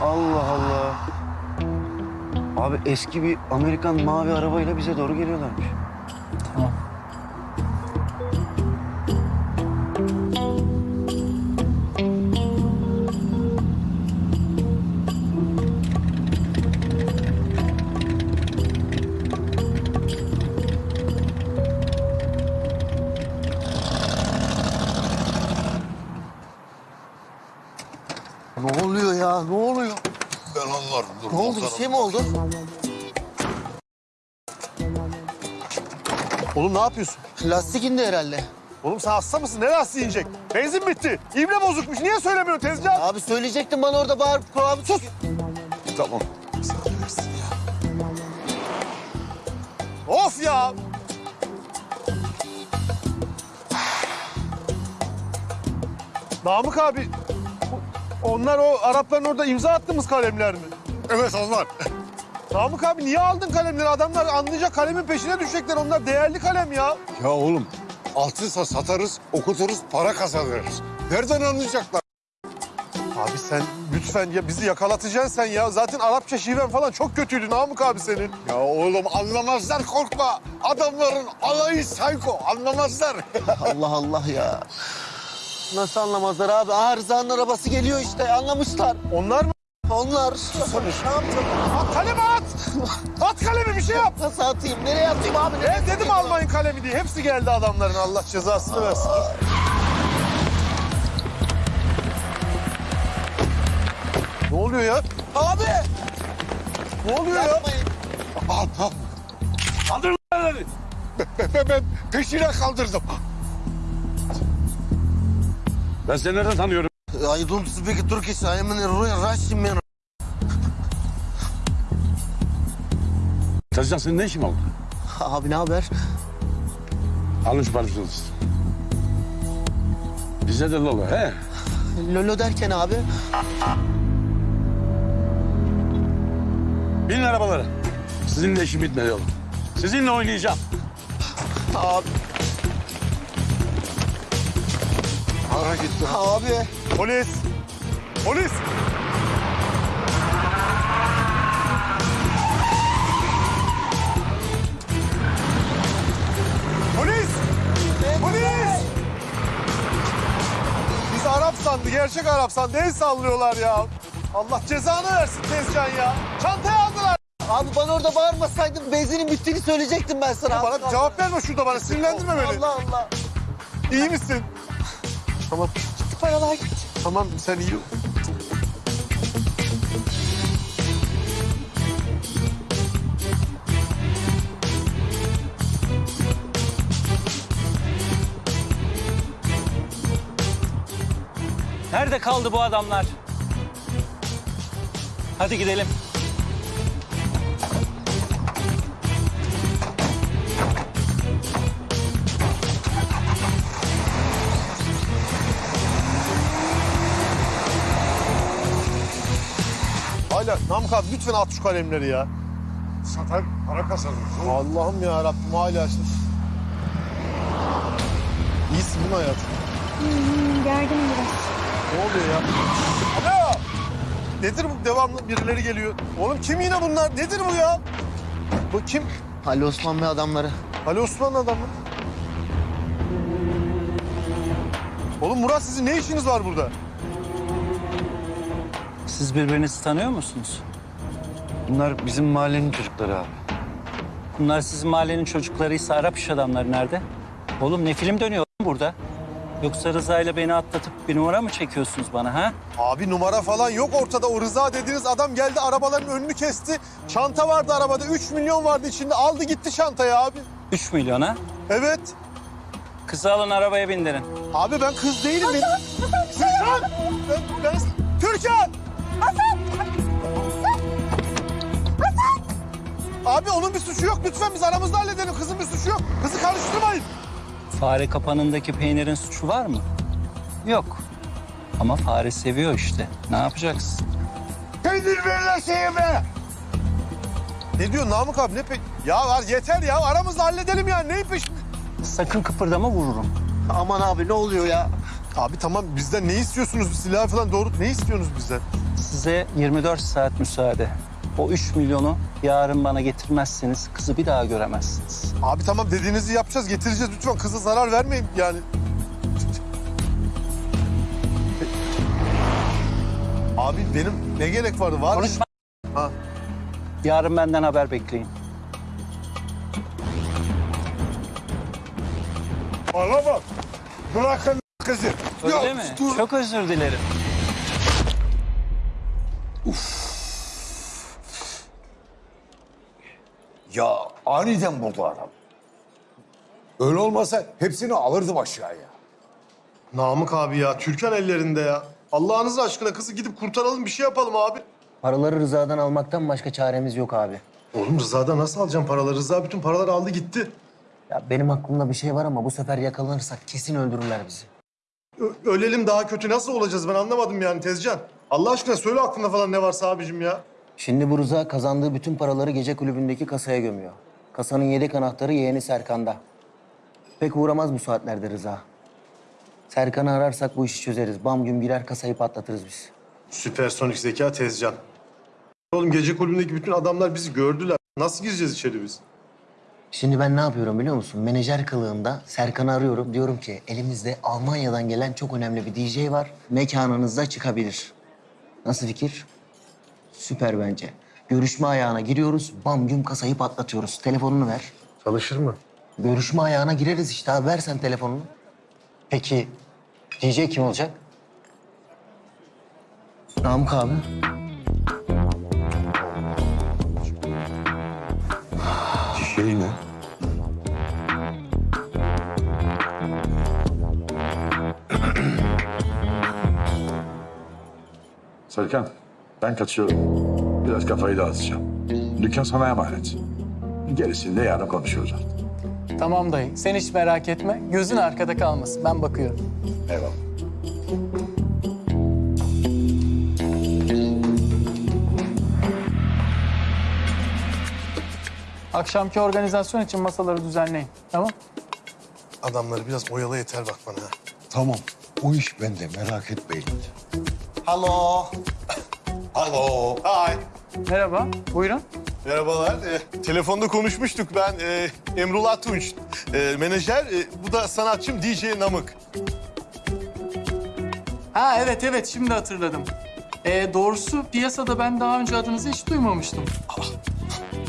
Allah Allah. Abi eski bir Amerikan mavi arabayla bize doğru geliyorlarmış. Tamam. Oğlum ne yapıyorsun? Lastik indi herhalde. Oğlum sen hasta mısın? Ne lastiği inecek? Benzin bitti. İbre bozukmuş. Niye söylemiyorsun tezcan? Abi söyleyecektin bana orada bağırıp abi sus. Tamam. Of ya! Namık abi, onlar o Arapların orada imza attığımız kalemler mi? Evet onlar. Namık abi niye aldın kalemleri? Adamlar anlayacak kalemin peşine düşecekler. Onlar değerli kalem ya. Ya oğlum altınsa satarız, okuturuz, para kazanırız. Nereden anlayacaklar? Abi sen lütfen ya bizi yakalatacaksın sen ya. Zaten Arapça şiven falan çok kötüydü Namık abi senin. Ya oğlum anlamazlar korkma. Adamların alayı sayko anlamazlar. Allah Allah ya. Nasıl anlamazlar abi? Aha Rıza'nın arabası geliyor işte anlamışlar. Onlar mı? Onlar. At kalemi at! At kalemi bir şey yap! Nasıl atayım? Nereye atayım abi? Nereye Ben dedim almayın kalemi diye. Hepsi geldi adamların Allah cezasını versin. Ne oluyor ya? Abi! Ne oluyor ya? Yapmayın. Adam. Kaldırın elleri. Ben, ben, ben peşine kaldırdım. Ben seni nereden tanıyorum? I don't speak Turkish. I am a Russian man. Tezcan senin ne işin oldu? Abi ne haber? Alın şu parçalısı. Bize de lolo he. Lolo derken abi. Binin arabalara. Sizinle işim bitmedi oğlum. Sizinle oynayacağım. Abi. Para gitti. Abi. Polis! Polis! Polis! Polis! Biz Arap sandı, gerçek Arap sandı. El sallıyorlar ya. Allah cezanı versin Tezcan ya. Çantayı aldılar. Abi bana orada bağırmasaydın benzinin bittiğini söyleyecektim ben sana. Bana cevap verme şurada bana. Sinirlendirme beni. Allah Allah. İyi misin? Tamam. Gitti paralar. Tamam sen iyi ol. Nerede kaldı bu adamlar? Hadi gidelim. Namık abi lütfen at şu kalemleri ya. Satar para kazanırız. Allah'ım ya Rabbim hala açmış. İyisin değil mi hayatım? gerginim biraz. Ne oluyor ya? Alo! Nedir bu devamlı birileri geliyor? Oğlum kim yine bunlar? Nedir bu ya? Bu kim? Ali Osman ve adamları. Ali Osman adamı. Oğlum Murat sizin ne işiniz var burada? Siz birbirinizi tanıyor musunuz? Bunlar bizim mahallenin çocukları abi. Bunlar sizin mahallenin çocuklarıysa Arap iş adamları nerede? Oğlum ne film dönüyor burada? Yoksa Rıza ile beni atlatıp bir numara mı çekiyorsunuz bana ha? Abi numara falan yok ortada. O Rıza dediğiniz adam geldi arabaların önünü kesti. Çanta vardı arabada. 3 milyon vardı içinde. Aldı gitti çantayı abi. 3 milyon ha? Evet. Kızı alın arabaya bindirin. Abi ben kız değilim. Benim... Türkan! Ben, ben... Türkan! Abi onun bir suçu yok. Lütfen biz aramızda halledelim. Kızın bir suçu yok. Kızı karıştırmayın. Fare kapanındaki peynirin suçu var mı? Yok. Ama fare seviyor işte. Ne yapacaksın? Peynir verirler sevme. Ne diyor Namık abi? Ne pe... Ya var yeter ya. Aramızda halledelim ya. Neyi peş... Sakın kıpırdama vururum. Aman abi ne oluyor ya? Abi tamam bizden ne istiyorsunuz? Silah falan doğru ne istiyorsunuz bizden? Size 24 saat müsaade. O 3 milyonu yarın bana getirmezseniz kızı bir daha göremezsiniz. Abi tamam dediğinizi yapacağız, getireceğiz. Lütfen kıza zarar vermeyin yani. Abi benim ne gerek vardı? Var? Konuşma. Ha. Yarın benden haber bekleyin. Bana bak. Bırakın kızı. Öyle Yok, mi? dur. Çok özür dilerim. Ya aniden buldu adam. Öyle olmasa hepsini alırdım aşağıya. Namık abi ya, Türkan ellerinde ya. Allah'ınız aşkına kızı gidip kurtaralım, bir şey yapalım abi. Paraları Rıza'dan almaktan başka çaremiz yok abi. Oğlum Rıza'dan nasıl alacağım paraları? Rıza bütün paraları aldı gitti. Ya benim aklımda bir şey var ama bu sefer yakalanırsak kesin öldürürler bizi. Ö- ölelim daha kötü nasıl olacağız ben anlamadım yani Tezcan. Allah aşkına söyle aklında falan ne varsa abicim ya. Şimdi bu Rıza kazandığı bütün paraları gece kulübündeki kasaya gömüyor. Kasanın yedek anahtarı yeğeni Serkan'da. Pek uğramaz bu saatlerde Rıza. Serkan'ı ararsak bu işi çözeriz. Bam gün girer kasayı patlatırız biz. Süpersonik zeka Tezcan. Oğlum gece kulübündeki bütün adamlar bizi gördüler. Nasıl gireceğiz içeri biz? Şimdi ben ne yapıyorum biliyor musun? Menajer kılığında Serkan'ı arıyorum. Diyorum ki elimizde Almanya'dan gelen çok önemli bir DJ var. Mekanınızda çıkabilir. Nasıl fikir? Süper bence. Görüşme ayağına giriyoruz. Bam güm kasayı patlatıyoruz. Telefonunu ver. Çalışır mı? Görüşme ayağına gireriz işte abi. Ver sen telefonunu. Peki DJ kim olacak? Namık abi. Şey ne? Serkan, ben kaçıyorum. Biraz kafayı dağıtacağım. Dükkan sana emanet. Gerisini de yarın konuşuruz. Tamam dayı. Sen hiç merak etme. Gözün arkada kalmasın. Ben bakıyorum. Eyvallah. Akşamki organizasyon için masaları düzenleyin. Tamam? Adamları biraz oyalı yeter bak bana. Tamam. O iş bende merak etmeyin. Hello. Alo. Hi. Merhaba. Buyurun. Merhabalar. Ee, telefonda konuşmuştuk. Ben e, Emrullah Tunç. E, menajer. E, bu da sanatçım DJ Namık. Ha evet evet şimdi hatırladım. Ee, doğrusu piyasada ben daha önce adınızı hiç duymamıştım.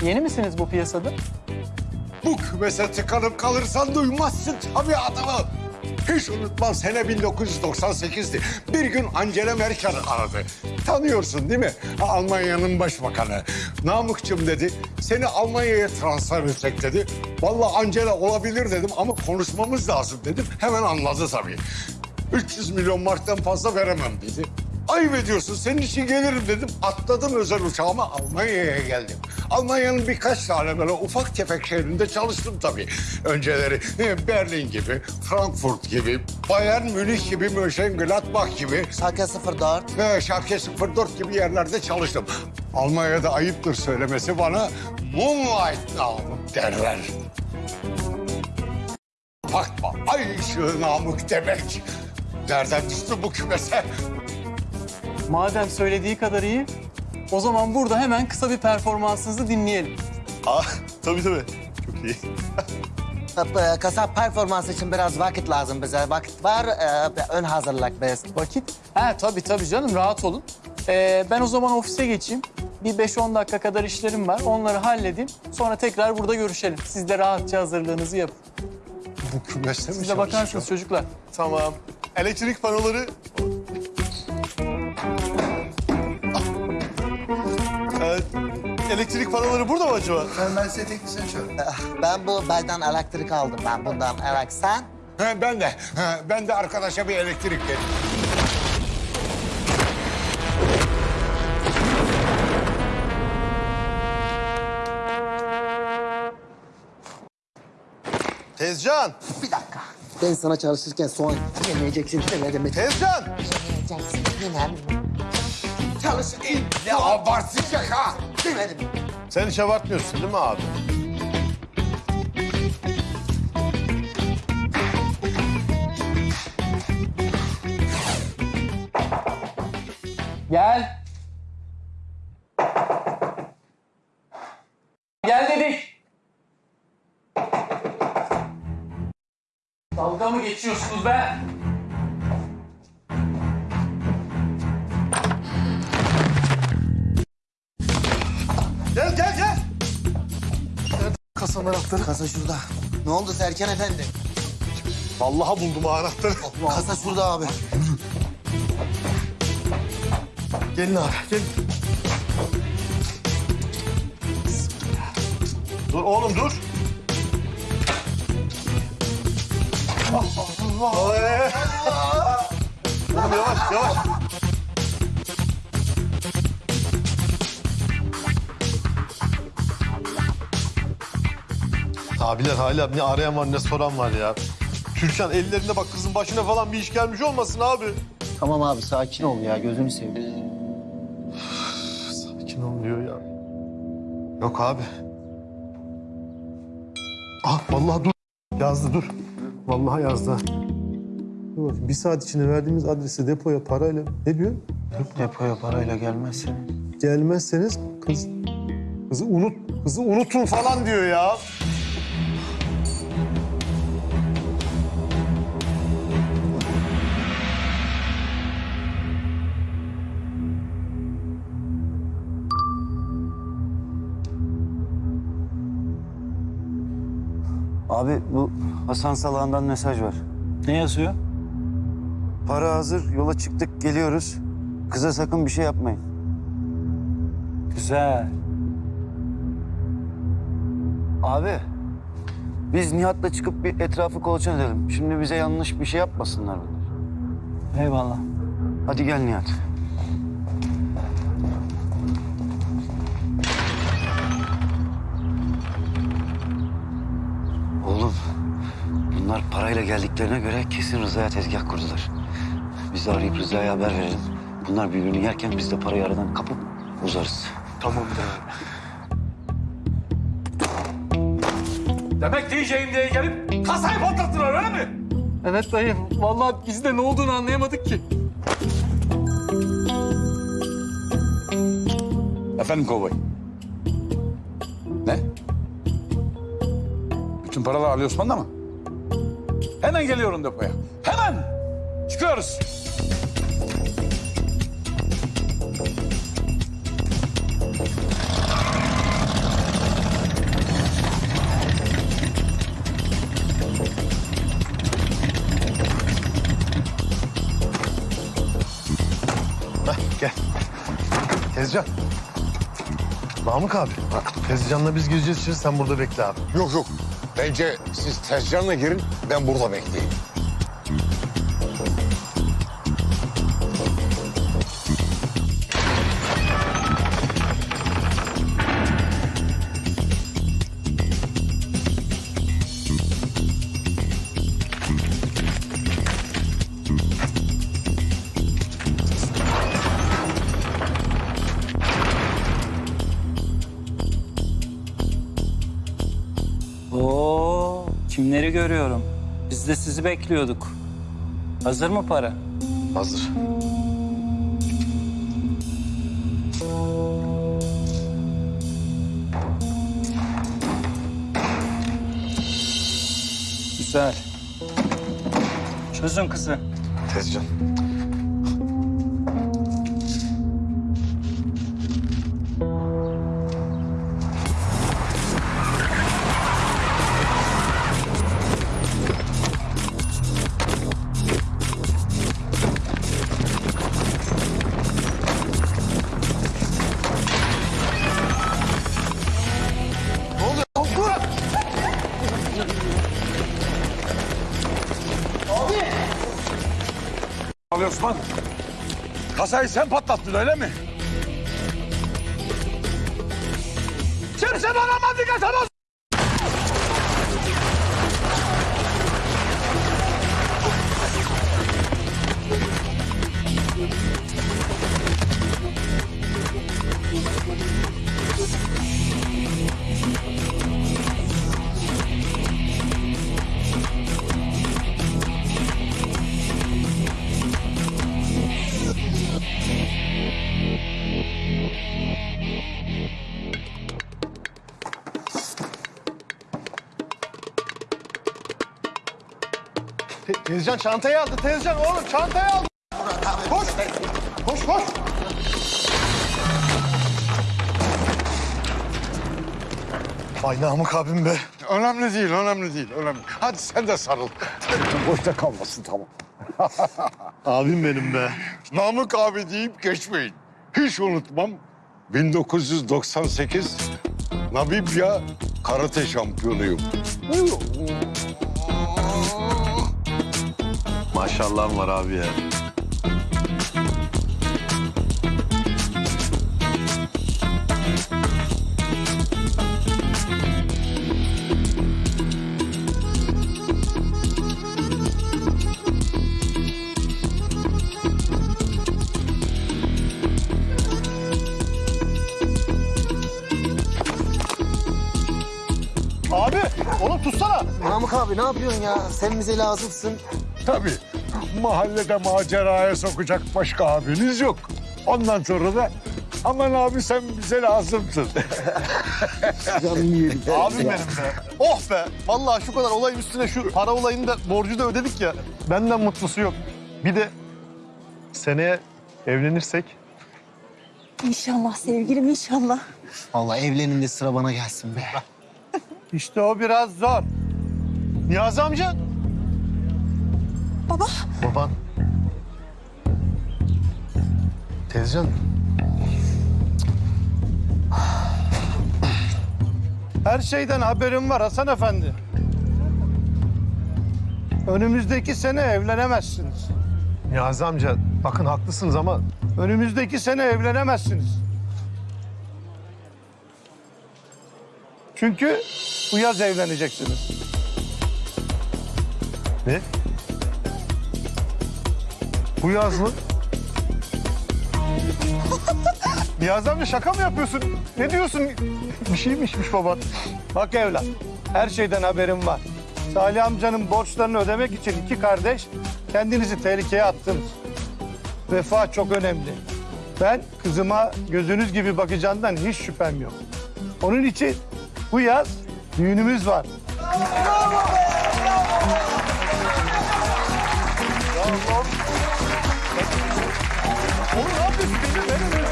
Yeni misiniz bu piyasada? Bu kümese tıkanıp kalırsan duymazsın tabii adamı. Hiç unutmam sene 1998'di. Bir gün Angela Merkel aradı. Tanıyorsun değil mi? Almanya'nın başbakanı. Namıkçım dedi. Seni Almanya'ya transfer etsek dedi. Vallahi Angela olabilir dedim ama konuşmamız lazım dedim. Hemen anladı tabii. 300 milyon marktan fazla veremem dedi. Ayıp ediyorsun, senin için gelirim dedim. Atladım özel uçağıma Almanya'ya geldim. Almanya'nın birkaç tane böyle ufak tefek şehrinde çalıştım tabii. Önceleri e, Berlin gibi, Frankfurt gibi, Bayern Münih gibi, Mönchengladbach gibi. Schalke 04. Ve Schalke 04 gibi yerlerde çalıştım. Almanya'da ayıptır söylemesi bana Moonlight Namık derler. Bakma, ay ışığı Namık demek. Nereden düştü bu kümese? Madem söylediği kadar iyi, o zaman burada hemen kısa bir performansınızı dinleyelim. Ah, tabii tabii. Çok iyi. Tabii, Kasa performans için biraz vakit lazım bize. Vakit var, e, ön hazırlık biz. Vakit? Ha tabii tabii canım rahat olun. Ee, ben o zaman ofise geçeyim. bir 5-10 dakika kadar işlerim var. Onları halledeyim. Sonra tekrar burada görüşelim. Siz de rahatça hazırlığınızı yapın. Bu kümeşte mi Siz de bakarsınız çocuklar. Tamam. Elektrik panoları... elektrik panoları burada mı acaba? Ben size teknisyen Ben bu belden elektrik aldım ben bundan. Evet sen? ben de. Ben de arkadaşa bir elektrik dedim. Tezcan! Bir dakika. Ben sana çalışırken soğan yemeyeceksin demedim? Tezcan! Yemeyeceksin yine. Çalışırken Ne abartacak ha? Demedim. Sen hiç abartmıyorsun değil mi abi? Gel. Gel dedik. Dalga mı geçiyorsunuz be? Anahtarı? Kasa şurada. Ne oldu Serkan Efendi? Vallahi buldum ha anahtarı. Kasa şurada abi. Gelin abi, gelin. Dur oğlum dur. Allah. Oğlum yavaş yavaş. Abiler hala ne arayan var ne soran var ya. Türkan ellerinde bak kızın başına falan bir iş gelmiş olmasın abi. Tamam abi sakin ol ya gözünü seveyim. Sakin ol diyor ya. Yok abi. Ah vallahi dur. Yazdı dur. Vallahi yazdı. Dur bakayım, bir saat içinde verdiğimiz adrese depoya parayla ne diyor? Depoya parayla gelmezseniz. Gelmezseniz kız kızı unut kızı unutun falan diyor ya. Abi bu Hasan Salağan'dan mesaj var. Ne yazıyor? Para hazır, yola çıktık, geliyoruz. Kıza sakın bir şey yapmayın. Güzel. Abi, biz Nihat'la çıkıp bir etrafı kolaçan edelim. Şimdi bize yanlış bir şey yapmasınlar bunlar. Eyvallah. Hadi gel Nihat. Oğlum, bunlar parayla geldiklerine göre kesin Rıza'ya tezgah kurdular. Biz de arayıp Rıza'ya haber verelim. Bunlar birbirini yerken biz de parayı aradan kapıp uzarız. Tamamdır abi. Demek diyeceğim diye gelip kasayı patlattılar öyle mi? Evet dayı. Vallahi biz de ne olduğunu anlayamadık ki. Efendim kovboy. Bütün paralar Ali Osman'da mı? Hemen geliyorum depoya. Hemen! Çıkıyoruz. Heh, gel. Tezcan. Namık abi. Tezcan'la biz gireceğiz içeri sen burada bekle abi. Yok yok. Bence siz Tezcan'la girin, ben burada bekleyeyim. Biz de sizi bekliyorduk. Hazır mı para? Hazır. Sen patlattın öyle mi? Tezcan çantayı aldı. Tezcan oğlum çantayı aldı. Koş. Koş koş. Vay Namık abim be. Önemli değil, önemli değil, önemli. Hadi sen de sarıl. Boşta kalmasın tamam. Abim benim be. Namık abi deyip geçmeyin. Hiç unutmam. 1998 Namibya karate şampiyonuyum. Maşallahım var abi ya. Abi oğlum tutsana. Namık abi ne yapıyorsun ya? Sen bize lazımsın. Tabii. Mahallede maceraya sokacak başka abiniz yok. Ondan sonra da aman abi sen bize lazımsın. Canım yerim. Abim benim be. Oh be. Vallahi şu kadar olayın üstüne şu para olayını da borcu da ödedik ya. Benden mutlusu yok. Bir de seneye evlenirsek İnşallah sevgilim inşallah. Vallahi evlenin de sıra bana gelsin be. İşte o biraz zor. Niyazi amca. Baba. Baban. Tezcan. Her şeyden haberim var Hasan Efendi. Önümüzdeki sene evlenemezsiniz. Niyazi amca bakın haklısınız ama Önümüzdeki sene evlenemezsiniz. Çünkü bu yaz evleneceksiniz. Ne? Bu yaz mı? Niyazi amca şaka mı yapıyorsun? Ne diyorsun? Bir şey mi içmiş baban? Bak evlat, her şeyden haberim var. Salih amcanın borçlarını ödemek için iki kardeş kendinizi tehlikeye attınız. Vefa çok önemli. Ben kızıma gözünüz gibi bakacağından hiç şüphem yok. Onun için bu yaz düğünümüz var. Ya Allah'ım Bienvenido.